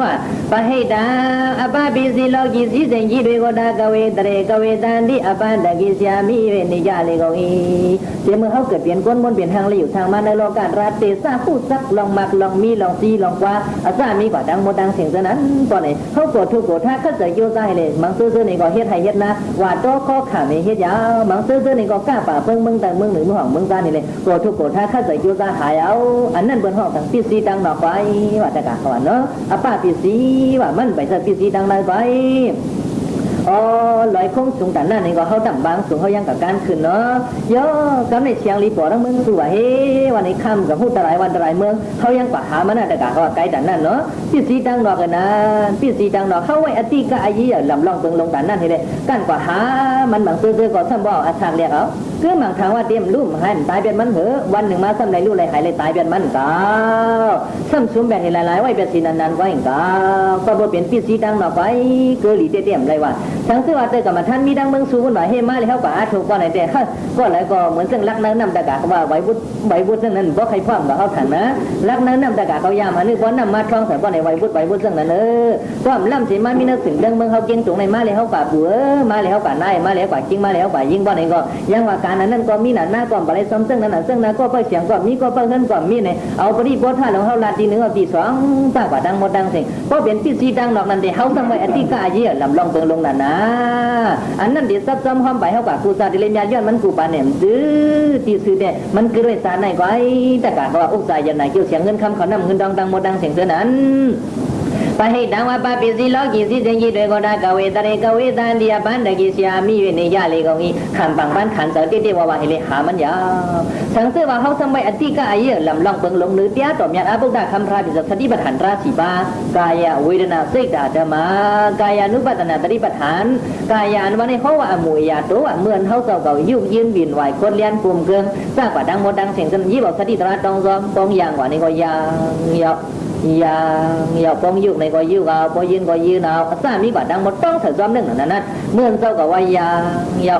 ว่าปะให้ดาอปาปิสิโลกิสิเสียงยี่ด้วยก็ไดากเวตเรกเวตันที่อปันตะกิสยามีเวนิยาเลกอีเสียมือเขาเกิดเปลี่ยนก้นบนเปลี่ยนทางเลยอยู่ทางมาในโลการาเตซาพูดซักลองมักลองมีลองซีลองกว่าอาซามีกว่าดังโมดังเสียงเท่านั้นก่อนไหนเขากรธทุกข์โกรธถ้าเขาจะโยใจเลยมังซื้อซื้อนี่ก็เฮ็ดให้เฮ็ดนะว่าโตข้อขาไม่เฮ็ดยาวมังซื้อซื้อนี่ก็กล้าป่าเพิ่งมึงแต่มึงหนึ่งมึงห้องมึงซานี่เลยโกรธทุกข์โกรธถ้าเขาจะโยใจหายเอาอันนั้นบนห้องต่างปีสีดังดอกไปว่าแต่กะว่าเนาะอป้าปีสีว่ามันไปซะปีสีดังได้ไป อ๋อลอยคงสูงแต่นั่นนี่ก็เขาต่ำบางสูงเขายังกับการขึ้นเนาะเยอะกำในเชียงรีปอทั้งมึงตัวเฮ้วันนี้ค่ำกับพูดตรายวันตรายเมืองเขายังกว่าหามันน่ะแต่กะเขาไกลแต่นั่นเนาะปิสีดังดอกกันนะปิสีดังดอกเขาไว้อติกะอายีลำลองเปิงลงแต่นั่นให้เลยกันกว่าหามันบางซื้อๆก็ซ้ำบ่อาชางเรียกเอาคือหมางทางว่าเตรียมลุ่มให้ตายเป็นมันเหอะวันหนึ่งมาซ้ำในลู่ไรหายเลยตายเป็นมันก้าซ้ำซุ้มแบบให้หลายๆไว้เป็นสีนันๆไว้กาก็บ่เป็นปิสีดังดอกไว้เกลีเตี้ยมไรว่าทั้งที่ว่าเตกับมาท่านมีดังเมืองสูงว่าเฮมาเลยเขาก็อาถูกก็ไหนแต่เขาก็แล้วก็เหมือนซึ่งรักนั้นนำตะกาว่าไว้บุตรไว้บุตซึ่งนั้นบ่ใครพร้อมกับเขาถันนะรักนั้นนำตะกาเขายามอันนี้บ่นำมาท่องแต่บ่ในไว้บุตรไว้บุตซึ่งนั้นเออความล่ำสิมามีนักถึงดังเมืองเขาเก่งตรงในมาเลยเขาป่าปัวมาเลยเขาป่านายมาเลยเขาป่าจริงมาเลยเขาป่ายิ่งบ่ในก็ยังว่าการนั้นนั่นก็มีหน้าหน้าก็บ่ได้ซ้ำซึ่งนั้นซึ่งนั้นก็เปิดเสียงก็มีก็เปิดเงินก็มีในเอาปริบทท่าของเขาลาทีหนึ่งปีสองตั้งกว่าดังหมดดังสียงเพราะเป็นปีสีดังนอกนั้นแต่เขาทำไว้อธิกาเยี่ยลำลองเปิงลงนั่นนะอันนั้นเดี๋ยวซับซ้ำความไปเขากับกูซาดิเลีย้อนมันกูปานเนี่ยดื้อตีซื้อเนี่ยมันคือด้วยสารไหนก็ไอ้แต่กะว่าอุตสาห์ยันไหนเกี่ยวเสียงเงินคำเขานำเงินดองดังหมดดังเสียงเสือนั้น ပဟိတံဝပပိစီလောကီစီစဉ်ကြီးတွေကိုဒါကဝေတရေကဝေတံဒီယပန္တကိဆရာမိ၍နေရလေကုန်၏ခံပံပန်းခံစောတိတိဝဝဟိလေဟာမညာသံစေဝဟောသမ္မိအတိကအယေလမ်လောင်ပင်လုံnữတရားတော်မြတ်အဘုဒ္ဓခံဖရာပိစသတိပဋ္ဌာန်ရာစီပါကာယဝေဒနာစိတ်ဓာဓမ္မကာယ ानु ပတนาသတိပဋ္ဌာန်ကာယ ानु ในเขาว่าอมวยยาโตว่าเหมือนเขาเจ้าเก่ายุ่งยืนบินไหวคนเลียนปุ่มเกิงสร้างกว่าดังหมดดังเสียงจนยี่บอกสติตระตองซอมตองอย่างกว่านี้ก็ยางยาว ya ya phong yu này gọi yu ga có yin gọi yu nào. Sa mi quả đang một trong thời gian nâng là nè mượn sau gọi wa ya ya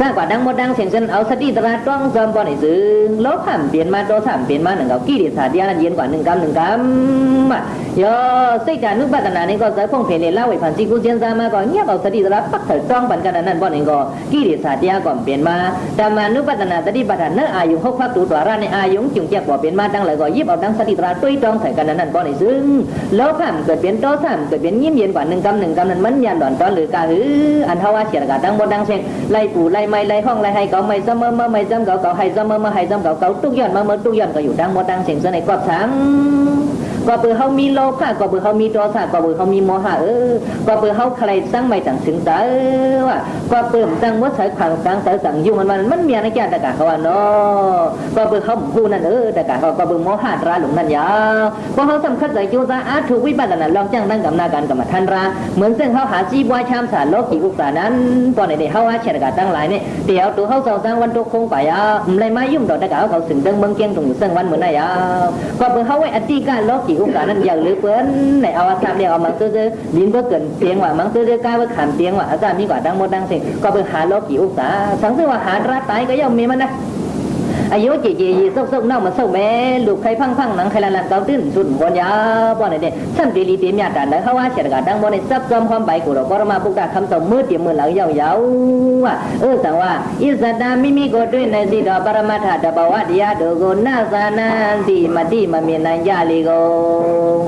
สร้างกว่าดังหมดดังเสียงเส้นเอาสติตราต้องจอมบ่อลในซึ่งลบผ่านเปลี่ยนมาโตสามเปลี่ยนมาหนึ่งเกากี่ดิสาเดียนเย็นกว่าหนึ่งกำหนึ่งกำอะโยสิกานุปัตนานี่ก็ใส่พงเพลเล่าไว้ผ่านจีกูเจียนซามาก่อนเงียบเอาสติตราปักเถิดต้องปันกันนั้นบ่อลนี่ก็กี่ดิสาเดียก่อนเปลี่ยนมาแต่มานุปัตนาสติปัฏฐาอายุหกพักตัวตัวร้านในอายุจุงเจียกว่าเปลี่ยนมาดังเลยก็ยิบเอาดังสติตราตุ้ยต้องใส่กันนั้นบ่อลในซึ่งลบผ่านเกิดเปลี่ยนโตสามเกิดเปลี่ยนยิ้มเย็นกว่าหนึ่งกำหนึ่งกำนั้นมันยันดอนตอนหรือกาหืออันเทว่าเสียกาดังหมดดังเสียงไล่ปู่ไล่ไม้ไล่ห้องไล่ให้ cậu mày dâm mơ mơ mày dâm cậu cậu hay dâm mơ mơ hay dâm cậu cậu túc dần mơ mơ túc dần cậu อยู่ดังหมดดังเสียงเสน่ห์กอบ sáng ก็เปือเขามีโลภะก็เปือเขามีโทสะก็เปือเขามีโมหะเออก็เปือเขาใครสร้างไม่ต่างถึงเตอว่าก็เปื่อตั้งวัดสายขังสังเตอสั่งยุ่งมันมันมันมีอะไรแก่ตะกะเขาว่าเนาะก็เปือเขาพูนั่นเออตะกะเขาก็เปือโมหะราหลงนั่นยาเพราะเขาสำคัญใจโยซาอาถูกวิบัตินั้นลองจ้างตั้งกับนาการกับมาทันราเหมือนเส้นเขาหาจีบวายชามสารโลกีอุปสานั้นตอนไหนเขาว่าเชนกาตั้งหลายเนี่ยเดี๋ยวตัวเขาสร้างวันตุคงไปอะไม่มายุ่งดอกตะกะเขาสึงเดิงเมืองเกียงตรงอยู่เส้นวันเหมือนไหนอะก็เปือเขาไว้อธิการโลกี cũng นั้นอย่างหรือเพื่อนในอาอาสามเดียวเอามังซื้อดินเพื่อเกินเตียงว่ามังซื้อก้าวเพื่อขามเตียงว่าอาสามมีกว่าดังหมดดังสิ่งก็เพื่อหาโลกี่อุกษาสังซึ่งว่าหาราตายก็ย่อมมีมันนะ อายุจีจีส่งส่งเน่ามาส่งแม่ลูกใครพังพังหนังใครละลันเกาตื่นสุดบนยาบ่อนเนี่ยสันตีลีเตียมยาดันได้เขาว่าเฉดกาดังบ่อนในซับซ้อมความใบกูหราปรมาปุกตาคำส่งมือเตียมมือหลังยาวยาวว่าเออสังว่าอิสดามิมิโกด้วยในสีดอปรมาถาดบวัตยาโดโกนาสานาสีมาดีมาเมียนายาลีโก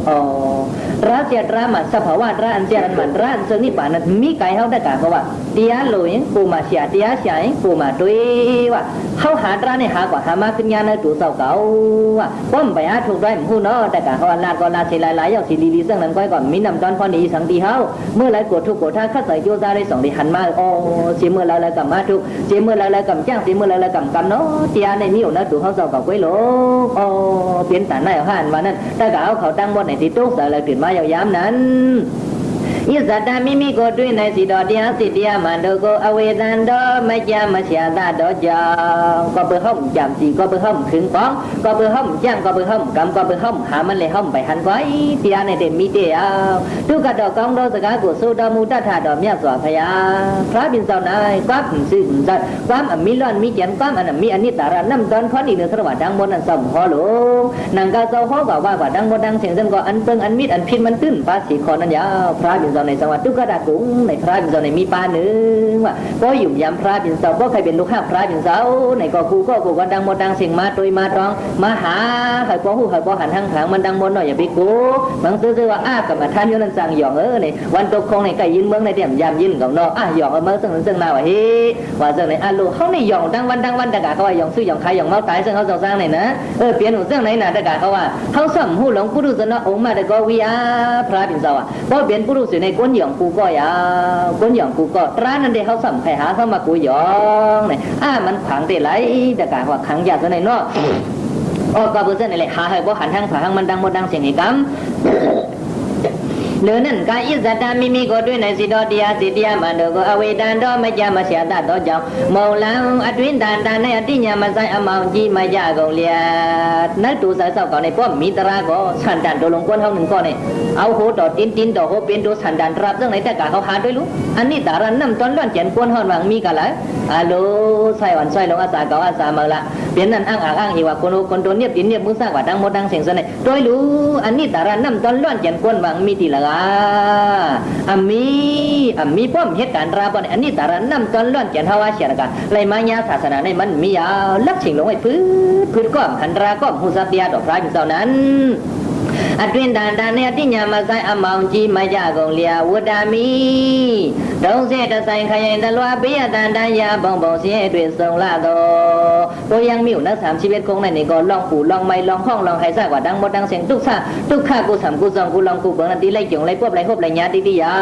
อ๋อรัษียรามัสภาวะร้านเจรันมันร้านเซนี่ป่านั้นมีไก่เฮาได้กะเพราะว่าเตียโลยกูมาเสียเตียเสียกูมาด้วยว่าเฮาหาตราในหากว่าธรรมะขึ้นยาในตู่เศร้าเก่าว่าคว่ำไปหาถูกได้ผู้เนาะแต่กะฮอนลาดก็ลาดเชลายหลายอย่างสิลีดีเสื่องนั้นก้อยก่อนมีนำตอนพอหนีสังตีเฮาเมื่อไรกดทุกกดท่าข้าใส่โยซาได้สองดีหันมาโอ้เสีเมื่อไรไรกำมาทุกเสีเมื่อไรไรกำบจ้างเสีเมื่อไรไรกำกำเนาะเจียในนิ้วนะตู่เขาเศร้าเก่าก้อยโลโอ้เปลี่ยนแต่ในห้านวันนั้นแต่กะเขาตั้งบนไหนที่ตู้กใส่อลไรตื่นมาเยาวยามนั้น ဣဇတမိမိကိုတွေ့နေစီတော်တရားစီတရားမှန်တို့ကိုအဝေဒံတော်မကြမရှာတတော်ကြောင့်ก็เปิดห้องจำสีก็เปิดห้องถึงป้องก็เปิดห้องจ้างก็เปิดห้องกำก็เปิดห้องหามันเลยห้องไปหันไว้เตียในเดมีเดียวทุกกระดอกกองดอกสกากุสูดอมูตัถาดอกเมียสวพยาพระบินเจ้านายความซื่อสัตย์ความอมิล้อนมีเจนความอันมีอันนี้ตาระน้ำตอนพอดีเนื้อสวัสดังบนอันสมหอหลงนางกาเจ้าหอก็ว่าว่าดังบนดังเสียงเส้นก็อันเปิงอันมิดอันพินมันตื้นภาษีคอนันยาวพระบิน เจ้าในจังวัดทุกระดากุ้งในพระบินเจ้าในมีปาหนึ่งว่าก็อยู่ยามพระบินเจ้าก็ใครเป็นลูกข้าพระบินเจ้าในก็กูก็กูก็ดังบนดังเสียงมาตุยมาตรองมาหาใครก็หูใครก็หันทางทางมันดังบนหน่อยอย่าไปกูบางซื้อว่าอ้ากับมาท่านยนันจังหยองเออในวันตกคงในไก่ยินเมืองในเดี่ยมยามยินของนออะหยองเออเมื่อซึ่งซึ่งมาว่าเฮ้ว่าซึ่งในอะลูเขาในหยองดังวันดังวันตะกาเขาว่าหยองซื้อหยองขายหยองเมาตายซึ่งเขาสร้างในนะเออเปลี่ยนหูซึ่งในน่ะตะกาเขาว่าเขาสัมหูหลงปุรุษนะองค์มาตะกวิยาพระบินเจ้าอะเพราะเปลี่ยนปุรุษในก้นหยองกูก็ยาก้นหยองกูก็ตรานั่นเดีเขาสั่มใครหาเข้ามากูหยองเนี่ยอ่ามันขังเตะไหลตะกาว่าขังยากซะในเนาะโอ้ก็เพื่อนนี่แหละหาให้บ่หันทางผาทางมันดังหมดดังเสียงไอ้กำ เลือนั่นกาอิสตามิมิก็ด้วยในสิดอเดียสิเดียมันดก็อเวดันดอมจามาเสียตาดอจังมองลังอดวินดานดานในอติญามาใส่อมาวจีมายากงเลียนักตูสายเศร้าก่อนในป้อมมีตราก็สันดานตัวลงก้นเฮาหนึ่งก้อนเนี่ยเอาโหดอตินตินดอโหเป็นตัวสันดานรับเรื่องไหนแต่กาเขาหาด้วยรู้อันนี้ตารันน้ำต้นล้วนเจียนก้นหอนวังมีกันละฮัลโลใส่วันใส่ลงอาสาเก่าอาสามาละเปลี่ยนนั่นอ้างอ้างอ้างอีว่าคนคนตัวเนียบตินเนียบมือสร้างว่าดังหมดดังเสียงเสน่ห์โดยรู้อันนี้ตารันน้ำต้นล้วนเจียนก้นวังมีตีละอามีอามีป้อมเหตุการณ์ราบอนอันนี้ตารันนำตอนล้วนเจียนฮาวาเชียนกันเลยมายาศาสนาในมันมียาวลักชิงลงไอ้พื้นพื้นก้อมหันราก้อมหูซาเตียดอกพระอยู่เจ้านั้น အတွင်တန်တန်နဲ့အတိညာမဆိုင်အမောင်ကြီးမရကုန်လျာဝတ္တမီဒုံးစေတဆိုင်ခရင်တလွာပေးရတန်တန်ရာဘုံဘုံစင်းတွေစုံလာတော့ကိုယံမြို့နတ်ဆမ်ရှိပဲကုန်းနဲ့နေကောလောင်ပူလောင်မိုင်လောင်ဟောင်းလောင်ဟိုက်ဆကွာတန်းမတန်းစင်ဒုက္ခဒုက္ခကိုဆမ်ကိုဆောင်ကိုလောင်ကိုဘုံနဲ့တီးလိုက်ကြုံလိုက်ပွက်လိုက်ဟုတ်လိုက်ညာတိတိယာ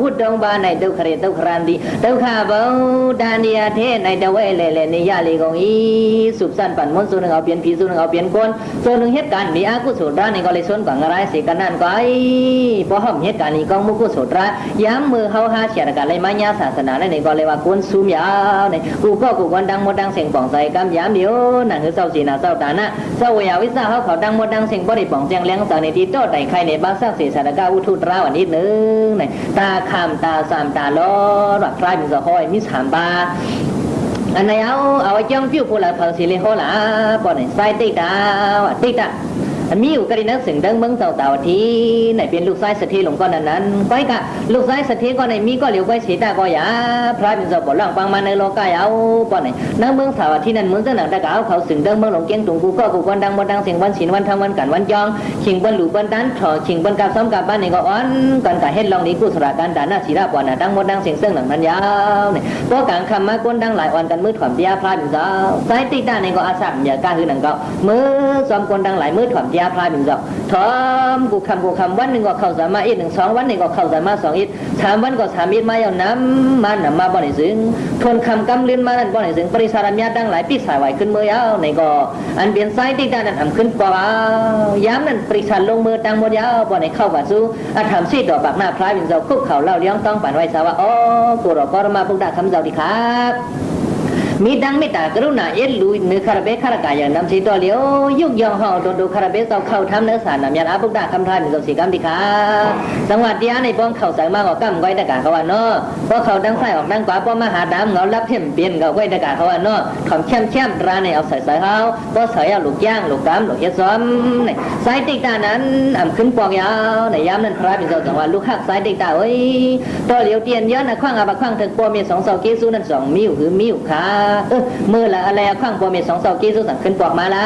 ဝတ်တုံးပါ၌ဒုက္ခရေဒုက္ခရန်တိဒုက္ခဘုံတန်ဒီယာထဲ၌တဝဲလေလေနေရလေကုန်ဤစုပ္ပန်ပန်မွန်စုံငောပြန်ပြီစုံငောပြန်ကွန်စုံငှက်ကန်မိအကုစုဒါနေကောလေစွန်ကสั่งอะไรสิกันนั่นก็ไอ้พอห้อมเหตุการณ์นี้กองมุกุศลร้าย้ำมือเฮาหาเฉียดกันเลยมาญาศาสนาในนี่ก็เลยว่ากุนซูมยาวในกูก็กูกันดังหมดดังเสียงป่องใส่กำย้ำเดียวนั่นคือเศร้าสีนาเศร้าตานะเศร้าวยาวิสาเขาเขาดังหมดดังเสียงบ่ได้ป่องเสียงเลี้ยงสาวในที่โตไต่ไข่ในบ้านสร้างเสียสารกาอุทุตราวันนี้นึงในตาคำตาสามตาล้อว่าพรมีสะห้อยมีสามบาอันไหนเอาเอาไว้จ้องปิ้วพูละเผาสิเลยโหล่ะปอนไหนใส่ติดดาวติดอะอัน มีอยู่กระดินักสึงเดิงเมืองเต่าเต่าทีไหนเป็นลูกไส้สถีหลวงก้อนนั้นนั้นก้อยกะลูกไส้สถีก็ในมีก็เหลียวก้อยเสียตาก็อยาพระเป็นสอบล่างปังมาในโลกายเอาปอนไหนนักเมืองเต่าที่นั่นเมืองเจ้าหนังตะกาวเขาสึงเดิงเมืองหลงเกียงตุงกูก็กูก้อนดังบนดังเสียงวันศีลวันทำวันกันวันจองชิงบนหลูบนดันถอชิงบนกับซ้อมกับบ้านนี่ก็อ่อนกันกะเฮ็ดลองนี้กูสระกันดานาศีราปอนน่ะดังบนดังเสียงเสื่องหนังนั้นยาวเนี่ยพวกกลางคำมาก้นดังหลายอ่อนกันมือถ่อมเดียพระเป็นสาวสายติดด้านนี่ก็อาศักอย่ากล้าคือหนังก็มือซ้อมก้นดังหลายมือถ่อมเดียาพระเป็นสาวถอมกูคำกูคำวันหนึ่งก็เข้าสามาอีกหนึ่งสองวันหนึ่งก็เข้าสามาสองอีกสามวันก็สามอีกมาเอาน้ำมันมาบ่อนี่ซึงทนคำกำลียนมานั่นบ่อนี่ซึงปริสารมยาดังหลายปีสายไหวขึ้นมือยาวในก็อันเปลี่ยนสายติดด้านนั้นทำขึ้นปาวย้ำนั่นปริสารลงมือตังหมดยาวบ่อนี่เข้าวัดสู้อาทำซีดอกปากหน้าพระเป็นสาวคุกเข่าเล่าเลี้ยงต้องปั่นไว้สาวว่าอ๋อกูรอก็มาพุกดาคำเจ้าดีครับ มีดังไม่ตากรุณาเอ็ดลุยเนื้อคาราเบคารากาอย่างนำสีตัวเลียวยุกยองห่อโดนดูคาราเบสเอาเข้าทำเนื้อสารนำยาอาบุกดาคำทายมีสสีกรรมดีค่ะสังวัดเดียในป้องเข่าใส่มากกว่ากำก้อยตะกาเขาว่าเนาะพราะเขาดังไส้ออกดังกว่าป้อมาหาดำเงารับเพ่มเปลี่ยนเขาก้อยตะกาเขาว่าเนาะขอมแช่มแช่มร้านในเอาใส่ใส่เขาก็ใส่เอาลูกย่างลูกกำลูกเฮ็ดซ้อมในสายติ๊กตานั้นอ่ำขึ้นปอกยาวในยามนั้นพระเป็นเจ้าสังวัดลูกหักสายติ๊กตาเอ้ยตัวเหลียวเตียนย้อนนะขว้างอาบะขว้างถึงปัวมีสองเสาเกซูนั่นสองมิ้วคือมิ้วค่ะมือละอะไรข้างปอมีสองเสาเกซูสั่งขึ้นปอกมาละ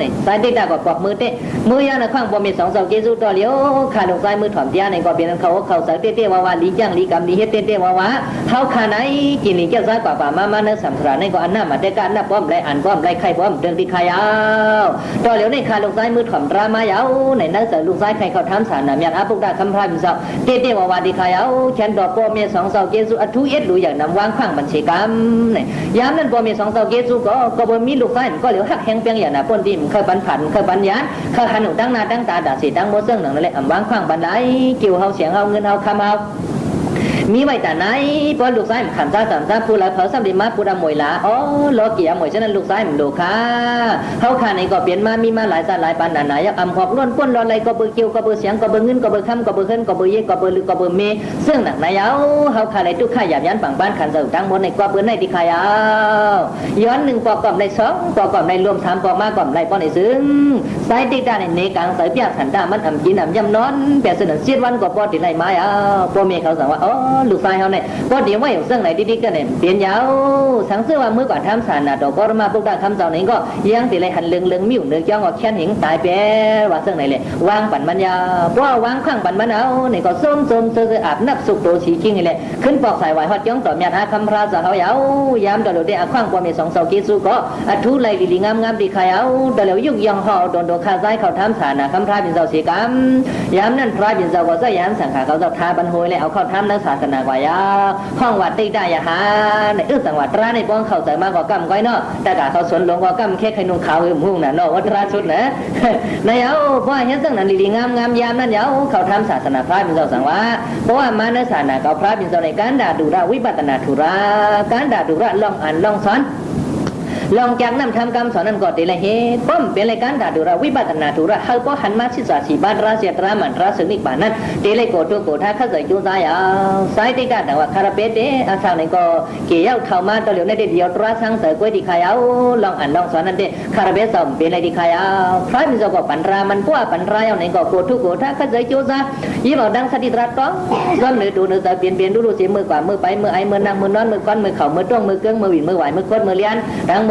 นี่สายติ๊กตาก็ปอกมือเตะมือยานะข้างปอมีสองเสาเกซูตัวเหลียวขาลงซ้ายมือถอมเตียในก็เป็นเขาเขาใส่เตะเตะวาวาลีจังลีกำลีเฮ็ดเตะเตะวาวาเขาขาไหนกินนี่เจ้าซากว่าป่ามามาเนื้อสัมสราในก็อันหน้ามาแต่การหน้าป้อมไรอันป้อมไรไข่ป้อมเดินที่ขายาวตัวเหลียวในขาลงซ้ายมือถอมรามายาวในนั้นเสือลูกซ้ายไข่เขาทำสารน้ำยาอาปุกดาคำพายเป็นเสาเตะเตะวาวาดีขายาวแขนดอกปอมีสองเสาเกซูอัทุเอ็ดดูอย่างนำวางข้างบัญชีกรรมนี่ยามนั้นปอมีสองเสาเกจูก็ก็บ่มีลูกซ้ายก็เหลียวหักแหงเปียงอย่างน่ะป้นดิมเคยปันผันเคยปันยานเคยหันหนูตั้งหน้าตั้งตาด่าสีตั้งโมเสื่องหนังนั่นแหละอ่ำวางข้างบันไดกิ่วเฮาเสียงเฮาเงินเฮาคำเฮา มีไว้แต่ไหนพอลูกชายมันขันซาสามซาผู้ละเผาสำลีมาผู้ดำมวยละอ๋อโลเกียมวยฉะนั้นลูกชายมันดูค่ะเขาขาในก็เปลี่ยนมามีมาหลายซาหลายปันหนาหนายักอำขอบล้วนป้นรออะไรก็เบอร์เกียวก็เบอร์เสียงก็เบอร์เงินก็เบอร์คำก็เบอร์ขึ้นก็เบอร์เย่ก็เบอร์ลือก็เบอร์เมซึ่งหนักนายเอาเขาขาในทุกข้าหยาบยันปังบ้านขันเสาตั้งบนในก็เบอร์ในที่ขายเอาย้อนหนึ่งปอกก่อมในสองปอกก่อมในรวมสามปอกมาก่อมในป้อนในซึ่งสายติ๊กตาในเนกังสายเปียกขันตามันอ่ำกินอ่ำยำนอนแปดสนันเสียดวันก็ปอติไรไม้เอาพ่อเมเขาสั่งว่าอ๋อลูกชายเขาเนี่ยก็เดี๋ยวว่าอย่างเรื่องไหนดีๆก็เนี่ยเปลี่ยนยาวสังเสื้อว่าเมื่อก่อนทำสารนะดอกก็มาพวกได้คำเจ้านี้ก็ยังติเลยหันเลืองเลืองมิ้วเนื้อย่างก็แค่นหิงตายแปรว่าเรื่องไหนเลยวางปั่นมันยาเพราะวางข้างปั่นมันเอาเนี่ยก็ส้มส้มเสื้ออาบนับสุกโตชีกิ้งนี่แหละขึ้นปอกสายไหวฮอดย่องต่อเมีอาคำพระสาวเยาวยามดอกเดียข้างปอมีสองเสากิสุก็อัทุไลลีงามงามดีขายเอาดอกเหลียวยุกยังห่อโดนโดนข้าซ้ายเขาทำสารนะคำพระบินเสาสีกรรมยามนั้นพระบินเสาก็จะยามสังขารเขาจะทาบันโฮยเลยเอาเข้าทำนักศาาสนาวายาห้องวัดติได้ยาหาในอึสังวัดร้านในป้องเขาใส่มากกว่ากำก้อยเนาะแต่กาเขาสวนหลวงกว่ากำแค่ไข่นุ่งขาวหืมหุ่งน่ะเนาะวัดราชุดนะในเอาเพราะเห็นสังนั้นดีๆงามงามยามนั่นเยาเขาทำศาสนาพระบินเสาสังวะเพราะว่ามาในศาสนาเขาพระบินเสาในการด่าดูราวิปัตนาธุระการด่าดูระล่องอ่านล่องซ้อน ลองจากนั้นทำกรรมสอนนั้นก็ดีละเหตุป้อมเป็นรายการดาดูราวิบัตินาดูราเฮาก็หันมาชิสาสีบ้านราเสียตรามันราสึกนิบานั้นเดีเลยโกตัวโกท่าข้าใส่จูซายาสายติกาแต่ว่าคาราเปเตอาสาวนี่ก็เกี่ยวเข้ามาตะเหลียวในเดียวตราสังเสกวยดีขายเอาลองอ่านลองสอนนั่นเดคาราเปสอมเป็นอะไรดีขายเอาพระมิจก็ปันรามันพวกปันรายเอาไหนก็โกทุกโกท่าข้าใส่จูซายี่บอกดังสติตรัสต้องซ้อนเนื้อดูเนื้อเปลี่ยนเปลี่ยนดูดูเสียมือกว่ามือไปมือไอมือนั่งมือนอนมือก้อนมือเข่ามือจ้องมือเกื้องมือหวินมือไหวมือโคตรมือเลี้ยนดังบ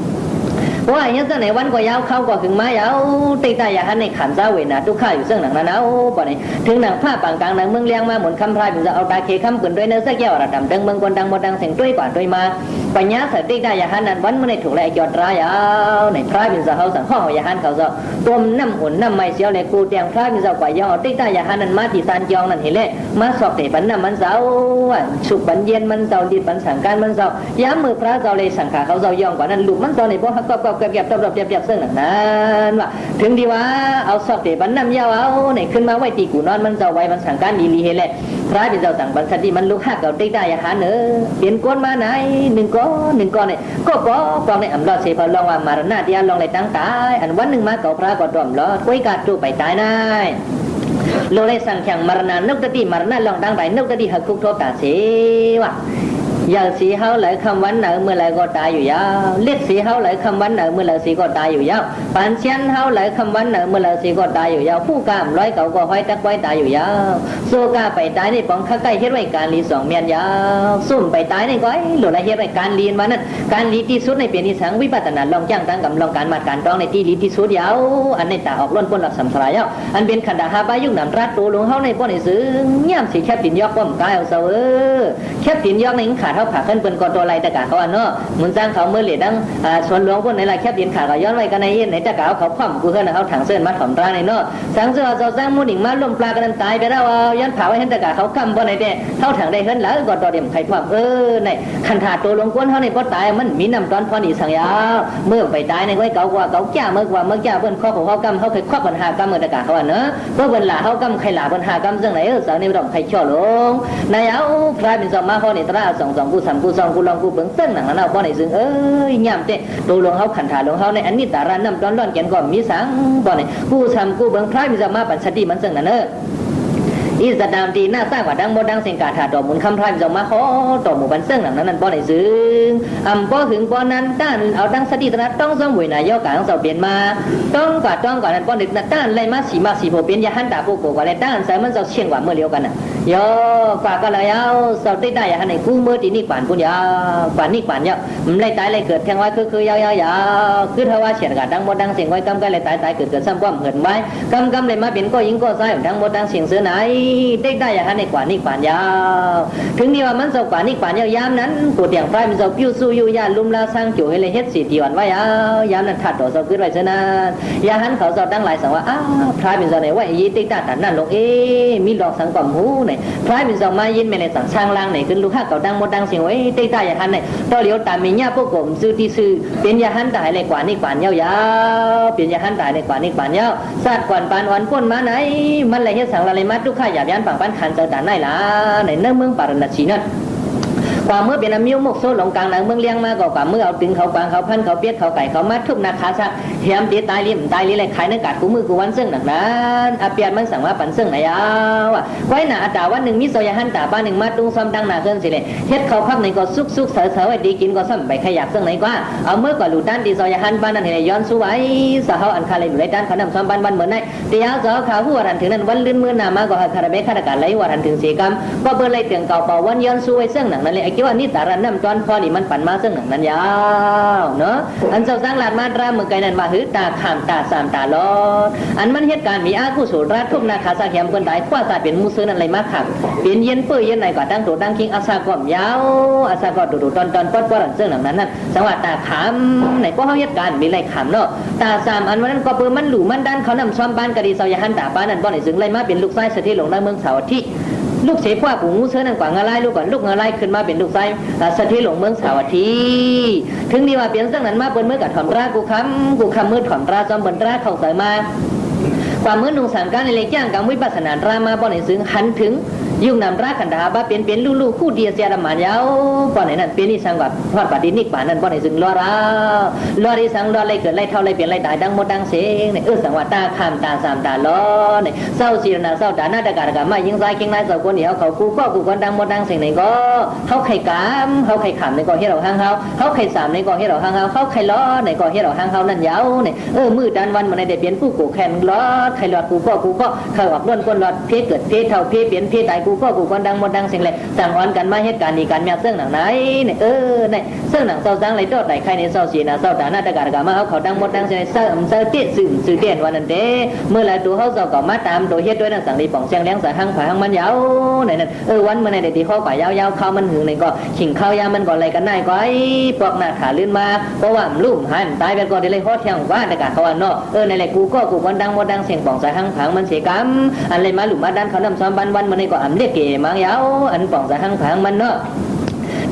ว่าเปลี่ยนโตตู่โตนางหมดดังเสียงเลยห้องว่าตุ่มตู่ตุ่มนาผู้ดีเตกได้อย่างนั้นยาวว่าอย่างนั้นในวันก็ยาวเข้าก็ถึงมายาวตีตายากใหันในขันซาเวนะทุกข้าอยู่ซึ่งหนังนั้นเอาบ่เนี่ยถึงหนังผ้าปางกลางหนังเมืองเลี้ยงมาหมุนคำพรายผมจะเอาตาเคคำปืนด้วยเนื้อสักแก้วระดับดังเมืองคนดังหมดดังเสียงด้วยกว่าด้วยมา ปัญญาเสด็จได้ยาหันนั้นวันเมื่อในถูกแลยอดร้ายเอาในพรายเป็นจะเขาสั่งข้อยาหันเขาจะตัวน้ำอุ่นน้ำไม่เสียวเลยกูเตียงพรายเป็นจะกว่ายอตีตายาหันนั้นมาที่ซานจองนั่นเห็นเลยมาสอบเตะปันน้ำมันเสาสุกปันเย็นมันเสาดีปันสังการมันเสาย้ำมือพระเจ้าเลยสังขาเขาเจ้ายองกว่านั้นหลูกมันเสาในพวกฮักก็ก็เก็บตบๆเก็บซึ่งนั้นว่าถึงดีว่าเอาสอบเตะปันน้ำยาวเอาเนี่ยขึ้นมาไว้ตีกูนอนมันเสาไว้มันสังการดีลีเฮเลย พระเป็นเจ้าตังบันสติมันลูกหักเก่าตีตายาหาเนอเปลี่ยนก้นมาไหนหนึ่งก้อนหนึ่งก้อนเนี่ยก็ก็กองในอำลอดเสพลองว่ามารณาเดียลองเลยตั้งตายอันวันหนึ่งมาเก่าพระก็ดอมลอดกุ้ยกาจูไปตายนายโลเลสังขังมรณานกตะตีมรณะลองดังไปนกตะตีหักคุกโทตาเสวะ อย่างสีเฮาไหลคำวันเหนอเมื่อไหรก็ตายอยู่ยาวเล็ดสีเฮาไหลคำวันเหนอเมื่อไหรสีก็ตายอยู่ยาวปานเชียนเฮาไหลคำวันเหนอเมื่อไหรสีก็ตายอยู่ยาวผู้กามร้อยเก่าก็ห้อยตักไว้ตายอยู่ยาวโซกาไปตายในปองข้าใกล้เฮ็ดไว้การลีสองเมียนยาวซุ่มไปตายในก้อยหลุดละเฮ็ดไว้การลีนมานั้นการลีที่สุดในเปลี่ยนที่สังวิปัตนาลองจ้างตั้งกับลองการมาการต้องในที่ลีที่สุดยาวอันในตาออกล้นพ้นหลับสัมสลายยาวอันเป็นขันดาหาบายุกนำรัดตัวหลวงเฮาในป้อนในซื้อย่ำสีแคบตินยอกป้อมกายเอาเสาเออแคบตินยอกในขาเท่าผาขึ้นเป็นกอตัวไรแตะกาเขาอันเนาะมุนจ้างเขาเมื่อเหลียดังส่วนหลวงพวกในละแคบตินขาก็ย้อนไว้กันในเย็นในแตะกาเขาคว่ำกูเฮือนเขาถังเส้นมาถ่อมตราในเนาะสังเสือเจ้าสร้างมูดิ่งมาล่มปลากันตายไปแล้วย้อนผาไว้เห็นแตะกาเขาคำบ่ในเด้เท่าถังได้เฮิรนแล้วก็ตัวเดียมไข่ความเออในขันถาตัวหลวงก้นเขาในป้อตายมันมีน้ำตอนพอนีสังยาเมื่อไปตายในไว้เก่ากว่าเก่าจ้าเมื่อกว่าเมื่อจ้าเบิ้นข้อของเขากำเขาเคยควักปัญหากำเมื่อแตะกาเขาอันเนาะเพื่อเบิ้นหลาเขากำใครหลาปัญหากำซึ่งไหนเออสังในดอกไข่ช่อลงนายเอาพระเป็นสมาข้อในตราสองสองกูสากูสองกูลองกูเบิ้งเส้นหนังนั้นเอาป้อในซึ่งเอ้ยย่ำเตะตัวหลวงเขาขันถาหลวงเขาในอันนี้ตารันน้ำตอนร้อนแกนก็มีสังป้อในกูสากูเบิ้งพระเป็นสมาปัญสติมันซึ่งนั่นเออ อีสดามตีหน้าสร้างกว่าดังโมดังเสียงกาถาดอกมุนคำพรายจงมาขอต่อหมู่บันเซิงหนังนั้นนั่นป้อในซึ้งอำป้อถึงป้อนั้นต้านเอาดังสติตระต้องสมวยนายกกลางเสาเปลี่ยนมา ต้องกว่าต้องกว่านั้นป้อนึกนะต้านเลยมาสีมาสีโผเปลี่ยนยาหันตาปูโกกว่าเลยต้านใส่มันเสาเชียงกว่าเมื่อเลียวกันน่ะโยกว่าก็เลยเอาเสาติดได้ยาหันในกู้เมื่อตีนี่กวานปุ่นยาวกวานนี่กวานเยอะมันเลยตายเลยเกิดแทงไว้คือคือยาวยาวยาวคือถ้าว่าเฉียดกาดังโมดังเสียงไว้กำก็เลยตายตายเกิดเกิดซ้ำความเหินไว้กำกำเลยมาเป็นก็ยิงก็ซ้ายดังโมดังเสียงเสือไหน ได้ได้อย่าหันในกว่านี่กว่านยาว ถึงนี่ว่ามันเสากว่านี่กว่านยาวยามนั้นกูเตียงไฟมันเสาปิ้วสู้อยู่ยานลุ่มลาสร้างจู่ให้เลยเฮ็ดสีตีวันไว้ยาวยามนั้นถัดต่อเสาขึ้นไว้เสนานยาหันเขาเสาดังหลายสังว่าอ้าวพรายเป็นเสาไหนว่ายีติ๊กตาตันนั่นลงเอ๊มีหลอกสังกอมหูไหนพรายเป็นเสามายินไม่เลยสั่งช่างล่างไหนขึ้นลูกห้าเก่าดังหมดดังเสียงไว้ติ๊กตายาหันไหนต่อเหลียวตามมีญาพวกผมซื้อที่ซื้อเป็นยาหันตายเลยกว่านี่กว่านยาวยาวเป็นยาหันตายเลยกว่านี่กว่านยาวซาดกว่านปานวันพ้นมาไหนมันเลยเฮ็ดสังละเลยมาทุกข้าหยาบยันปังปันขันเจอตาไหนล่ กว่าเมื่อเป็นอมิวมกโซหลงกลางหนังเมืองเลี้ยงมาก็กว่าเมื่อเอาตึงเขากวางเขาพันเขาเปียกเขาไก่เขามาทุบนาคาซักเหียมตีตายริมตายลิเลยขายเนื้อกัดกูมือกูวันซึ่งหนักนั้นอาเปียนมันสั่งว่าปันซึ่งไหนยาวอะไว้หนาอาตาวันหนึ่งมิโซยาหันตาบ้านหนึ่งมาตุ้งซ้อมดังหนาเกินสิเลยเฮ็ดเขาพักหนึ่งก็ซุกซุกเสอเสอไว้ดีกินก็ซ้ำไปขยับซึ่งไหนกว่าเอาเมื่อก่อนหลุดด้านดีโซยาหันบ้านนั้นเห็นย้อนสู้ไว้สาวอันคาเลยอยู่ในด้านเขานำซ้อมบ้านบ้านเหมือนไหนเดียวเจ้าขาหัวรันถึงนั้นวันลื่นมือหนามาก็คาราเบคาราการไหลวัรันถึงสีกรรมก็เบอร์เลยเตียงเก่าเป่าวันย้อนสู้ไว้ซึ่งหนังนั้นเลยไอ้คิดว่านี่ตารันน้ำจอนพอนี่มันปั่นมาซึ่งหนังนั้นยาวเนาะอันเจ้าสร้างลาดมาตราเมืองไกลนั้นมาหือตาขามตาสามตาลอดอันมันเหตุการณ์มีอากุศลราชทุบนาคาสาเขียมคนใดคว้าตาเป็นมูซื้อนั่นเลยมาขับเปลี่ยนเย็นเปื้อยเย็นไหนก็ตั้งตัวตั้งคิงอาซาก่อมยาวอาซาก็ดูดูตอนตอนปอดปอดซึ่งหนังนั้นนั่นสังว่าตาขามไหนก็เขาเหตุการณ์มีอะไรขามเนาะตาสามอันวันนั้นก็เปื้อมันหลู่มันด้านเขานำซ้อมบ้านกะดีเสายหันตาป้านั่นบ่อนไหนซึ่งเลยมาเป็นลูกไส้สถิตหลงในเมืองเสาที่ ลูกเสพว่ากูงูเสือนั่นกว่างาไล่ลูกก่อนลูกงาไล่ขึ้นมาเป็นลูกไส้สถิหลงเมืองสาวัตถีถึงนี่ว่าเปลี่ยนเรื่องนั้นมาเปิ้นเมื่อกับถอมรากูคำกูคำมือถอมราจอมเปิ้นราเข้าใส่มาความมือหนุ่งสามการในเล็กย่างกังวิปัสสนารามาบ่อนในซึ่งหันถึง ยุ่งนำรักขันดาบ้าเป็นเป็นลูกๆคู่เดียเสียดมันยาวป้อนไหนนั่นเป็นนี่สังกัดทอดปฏินิกป่านนั่นป้อนไหนซึ่งรอรารอที่สังรออไรเกิดไรเท่าไรเปลี่ยนไรตายดังหมดดังเสียงเนี่ยเออสังว่าตาข้ามตาสามตาล้อเนี่ยเศร้าสีนาเศร้าตาหน้าตะการกามายิงซ้ายยิงนายเศร้าคนเดียวเขากูก็กูคนดังหมดดังเสียงไหนก็เขาไข่กามเขาไข่ขำในก็เฮ็ดเราห้างเฮาเขาไข่สามในก็เฮ็ดเราห้างเฮาเขาไข่ล้อในก็เฮ็ดเราห้างเฮานั่นยาวเนี่ยเออมือดันวันมันในเด็ดเปลี่ยนผู้กูแข่งล้อไข่หลอดกูก็กูก็เขาออกล้วนคนหลอดเพเกิดเพเท่าเพเปลี่ยนเพตายกูก็กูคนดังหมดดังสียงเลยสั่งอ่อนกันมาเหตุการณ์นี้การเมียเสื่องหนังไหนเนี่ยเออเนี่ยเสื่องหนังเศร้าสังเลยโดดไหนใครในเศร้าสีนะเศร้าตาหน้าตะการกามาเอาเขาดังหมดดังสียงเศร้าเศร้าเตี้ยสื่อสื่อเตี้ยวันนั้นเด้เมื่อไรตัวเขาเศร้าก็มาตามตัวเฮ็ดด้วยนั่งสั่งดีป่องเสียงเลี้ยงสายหังผาหังมันยาวเนี่ยนั่นเออวันเมื่อไหร่ที่เขาป่ายาวๆเข้ามันหึงเนี่ยก็ขิงข้าวยามันก่อนไรกันได้ก็ไอ้ปลอกหน้าขาลื่นมาเพราะว่ามลุ่มหันตายไปก่อนเดี๋ยวเลยฮอดเที่ยงว่าต่การเขาว่าเนาะเออในแหละกูก็กูคนดังหมดดังเสียงป่องสายหังผางมันเสียกรรมอันเลยมาหลุมมาดันเขานำซ้อมบันวันเมันนี่อ่ำเรียกเก๋มังยาวอันป่องสายหังผางมันเ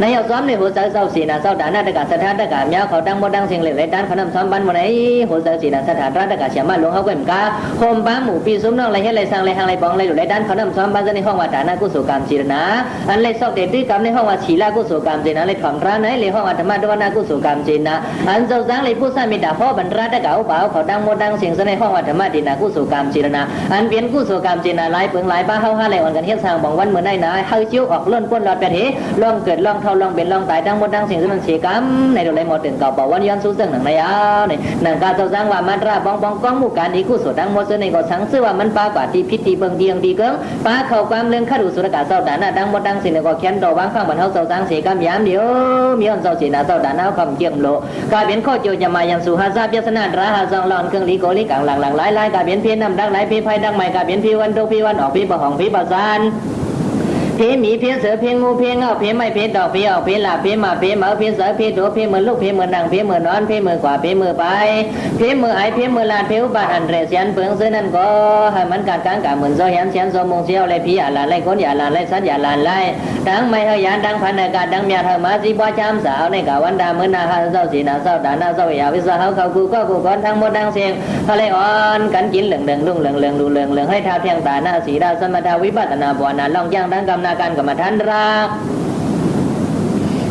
นาะนาซ้อมในหัวใจเศร้าสีนาเศร้าด่านาตกาสถานตกาเมียเขาดังบ่ดังเสียงเหล็กไหลด้านขนำซ้อมบันบ่ไหนหัวใจสีนาสถานรัตกาเสียมาหลวงเขาเกิมกาโคมบ้าหมู่ปีซุ้มน้องไรเฮ็ดไรสร้างไรหางไรบองไรหลุไหลด้านขนำซ้อมบันจะในห้องว่าด่านากุศลกรรมจีรนาอันไรซอกเด็ดด้วยกรรมในห้องว่าฉีลากุศลกรรมจีนาไรถ่อมร้านไหนไรห้องว่าธรรมะดวนากุศลกรรมจีนาอันเจ้าสร้างไรผู้สร้างมีด่าพ่อบรรรัตกาอุบาเขาดังบ่ดังเสียงจะในห้องว่าธรรมะดีนากุศลกรรมจีรนาอันเปลี่ยนกุศลกรรมจีนาหลายเปิงหลายบ้าเฮาหาไรวันกันเฮ็ดสร้างบองวันเมื่อได้นะเฮาจิ้วออกล้นป้นหลอดแปดเหล่องเกิดล่องทเท่าลองเป็นลองตายดังบ่ดังสียงที่มันเสียกรรมในโดเลยหมดถึงเก่าบอกวันย้อนสู้เสื่งหนังในยาวในหนังการเจ้าสร้างว่ามันราบองบองก้องหมู่การนี้กู้สดดังหมดเสนก็สังซื้อว่ามันปากว่าที่พิธีเบิ่งเดียงดีเกิงป้าเข้าความเรื่องข้าดูสุรกาเจ้าด่านาดังหมดดังสิ่งในก็เขียนดอกวางข้างบรรเทาเจ้าสร้างเสียกรรมยามเดียวมีอันเจ้าเสียนาเจ้าด่านาคำเกี่ยมโลกาเบียนข้อโจยมายังสุหาซาเปียสนาดราหาซองหลอนเครื่องลีโกลีกังหลังหลังหลายหลายกาเบียนเพียนนำดังหลายพีไฟดังใหม่กาเบียนพีวันทุกพีวันออกพีบ่ห้องพีบ่ซาน เพมีเพเสือเพงูเพเงาเพไม่เพดอกเพออกเพหลาเพหมาเพเหมาเพเสือเพโดเพเหมือนลูกเพเหมือนดังเพเหมือนนอนเพมือกว่าเพมือไปเพมือไอเพมือลานเพอุบาทอันเรเสียนเปิงซื้อนั่นก็ให้มันการกางกาเหมือนโซเหียนเสียนโซมงเสียวไรพีอย่าลานไรคนอย่าลานไรสัตอย่าลานไรดังไม่เฮยานดังพันอากาศดังเมียเธอมาจีบวชามสาวในกาวันดาเมื่อนาฮาเศร้าสีนาเศร้าดานาเศร้าอย่าวิสาเขาเขากูก็กูก้อนทั้งหมดดังเสียงทะเลอ่อนกันกินเหลืองเหลืองลุ่งเหลืองเหลืองดูเหลืองเหลืองให้ท้าเทียงตาหน้าสีดาสมดาวิปัสนาบัวนาล่องย่างดังกำนาการกรรมฐานรัก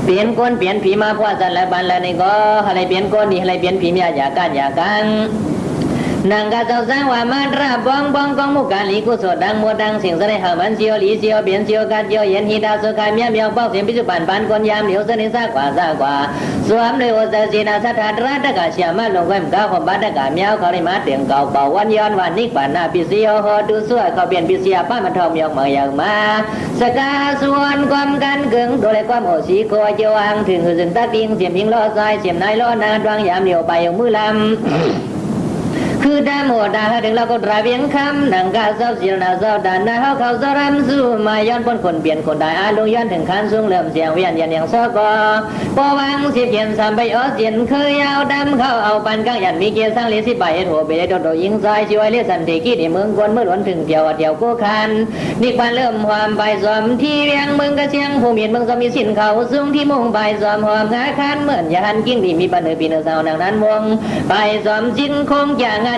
เปลี่ยนคนเปลี่ยนผีมาพ่อสันและบันแล้วนี่ก็อะไรเปลี่ยนคนนี่อะไรเปลี่ยนผีมีอยากันอยากางกาเจ้าสร้างว่ามาราบองบองกองมุกาลีกุศลดังมัวดังเสียากัน ฮีดาสุขายเมียเมียวเป้าเสียงพิจุบันปันคนยามเหลียวเสนิสากว่าซากว่าสวมเลยโอเสสีนาสัทธาราตกาเชียมาลงแวมก้าของบัตกาเมียวเขาได้มาเตียงเก่าเป่าวันย้อนวันนิกปานาปิเสียวฮอดูสวยเขาเปลี่ยนปิเสียป้ามันทองเมียวเมือยางมา สกาส่วนความกันเกึงโดยความโอสีโคเจียวอังถึงหือสึงตาติงเสียมพิงล้อซายเสียมนาย ล้อดวงยาหมือลำคือดาโมดาถึงเราก็ตราเวียงคำนังกาเศร้าเสียนาเศร้าดานาเขาเขาสรำสู้มาย้อนพ้นคนเปลี่ยนคนได้อาลงย้อนถึงขันสูงเริ่มเสียงเวียนยันอย่างซอกอปอวังสิเพียนสามใบอ้อเสียนเคยยาวดำเขาเอาปันกังยันมีเกียร์สร้างเลสิบใบโถเบยโดดโดยิงซอยช่วยเลสันติกี้ในเมืองกวนเมื่อหลวนถึงเดียวเดียวกู้คันนี่ควันเริ่มความใบสอมที่เวียงเมืองกระเชียงผู้มียนเมืองสมีสินเขาสูงที่มุ่งใบสอมหอมงาคันเหมือนยาหันกิ้งดีมีปันเนอปีเนอสาวนังนั้นวงใบสอมจินคงอย่างานยาหันมือสูงส่งกองอากงเวีย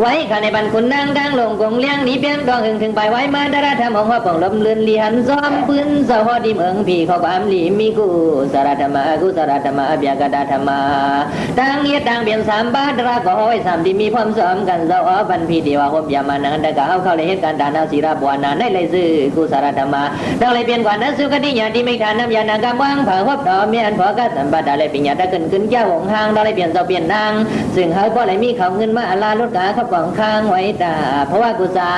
ไว้ข้าในบันคุณนางดังลงกงเลี้ยงนี้เปี้ยนกองหึงถึงไปไว้มาดาราธรรมของว่าป่องลมเลือนลียนซ้อมปืนสะฮอดีเมืองพี่ขาความลีมีกูสารธรรมากูสารธรรมาเบียกดาธรรมาตั้งเยียตั้งเบียนสามบาทราก็ห้อยสามที่มีความซ้อมกันเจ้าอ๋อบันพี่ดีว่าหบยามานังแต่ก็เอาเข้าเลยเหตุการณ์ดานาศิราบวานาในเลยซื้อกูสารธรรมาดังเลยเปลี่ยนกว่านั้นสุกติญาที่ไม่ทานน้ำยานางกำวังเผาหบดอเมียนพอกสัมบัติดาเลยปิญญาตะขึ้นขึ้นเจ้าหงหางดาเลยเปลี่ยนเจ้าเปลี่ยนนางซึ่งเขาก็เลยมีเขาเงินมาอาลาลดกาเขากองค้างไว้ตาเพราะว่ากุศล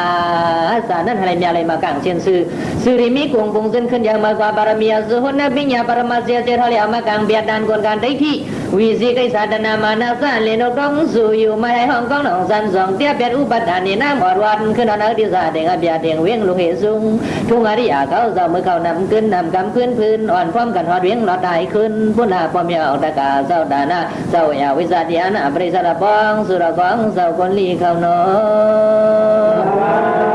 สานั้นอะไรมีอะไรมากังเช่นซื้อซื้อริมีกงกงเส้นขึ้นอย่างมากกว่าบารมีสุหุนนบิญญาปรมาเสียเสียทะเลเอามากังเบียดดานกวนการได้ที่ วิสิกิสาตนามานาสานเลนกองสู่อยู่มาให้ห้องกองหนองสันสองเตี้ยเป็ดอุปัฏฐานนี่น้ำหอดวันขึ้นนอนอาดิสาเดงอเบียเดงเวียงลุงเหสุงทุ่งอริยาเขาเจ้ามือเขานำขึ้นนำกำขึ้นพื้นอ่อนพร้อมกันหอดเวียงหลอดได้ขึ้นพุนาปอมยาออกตะกาเจ้าดานาเจ้าอยาวิสาเดียนาปริสระปองสุรกองเจ้าคนลีเขานอน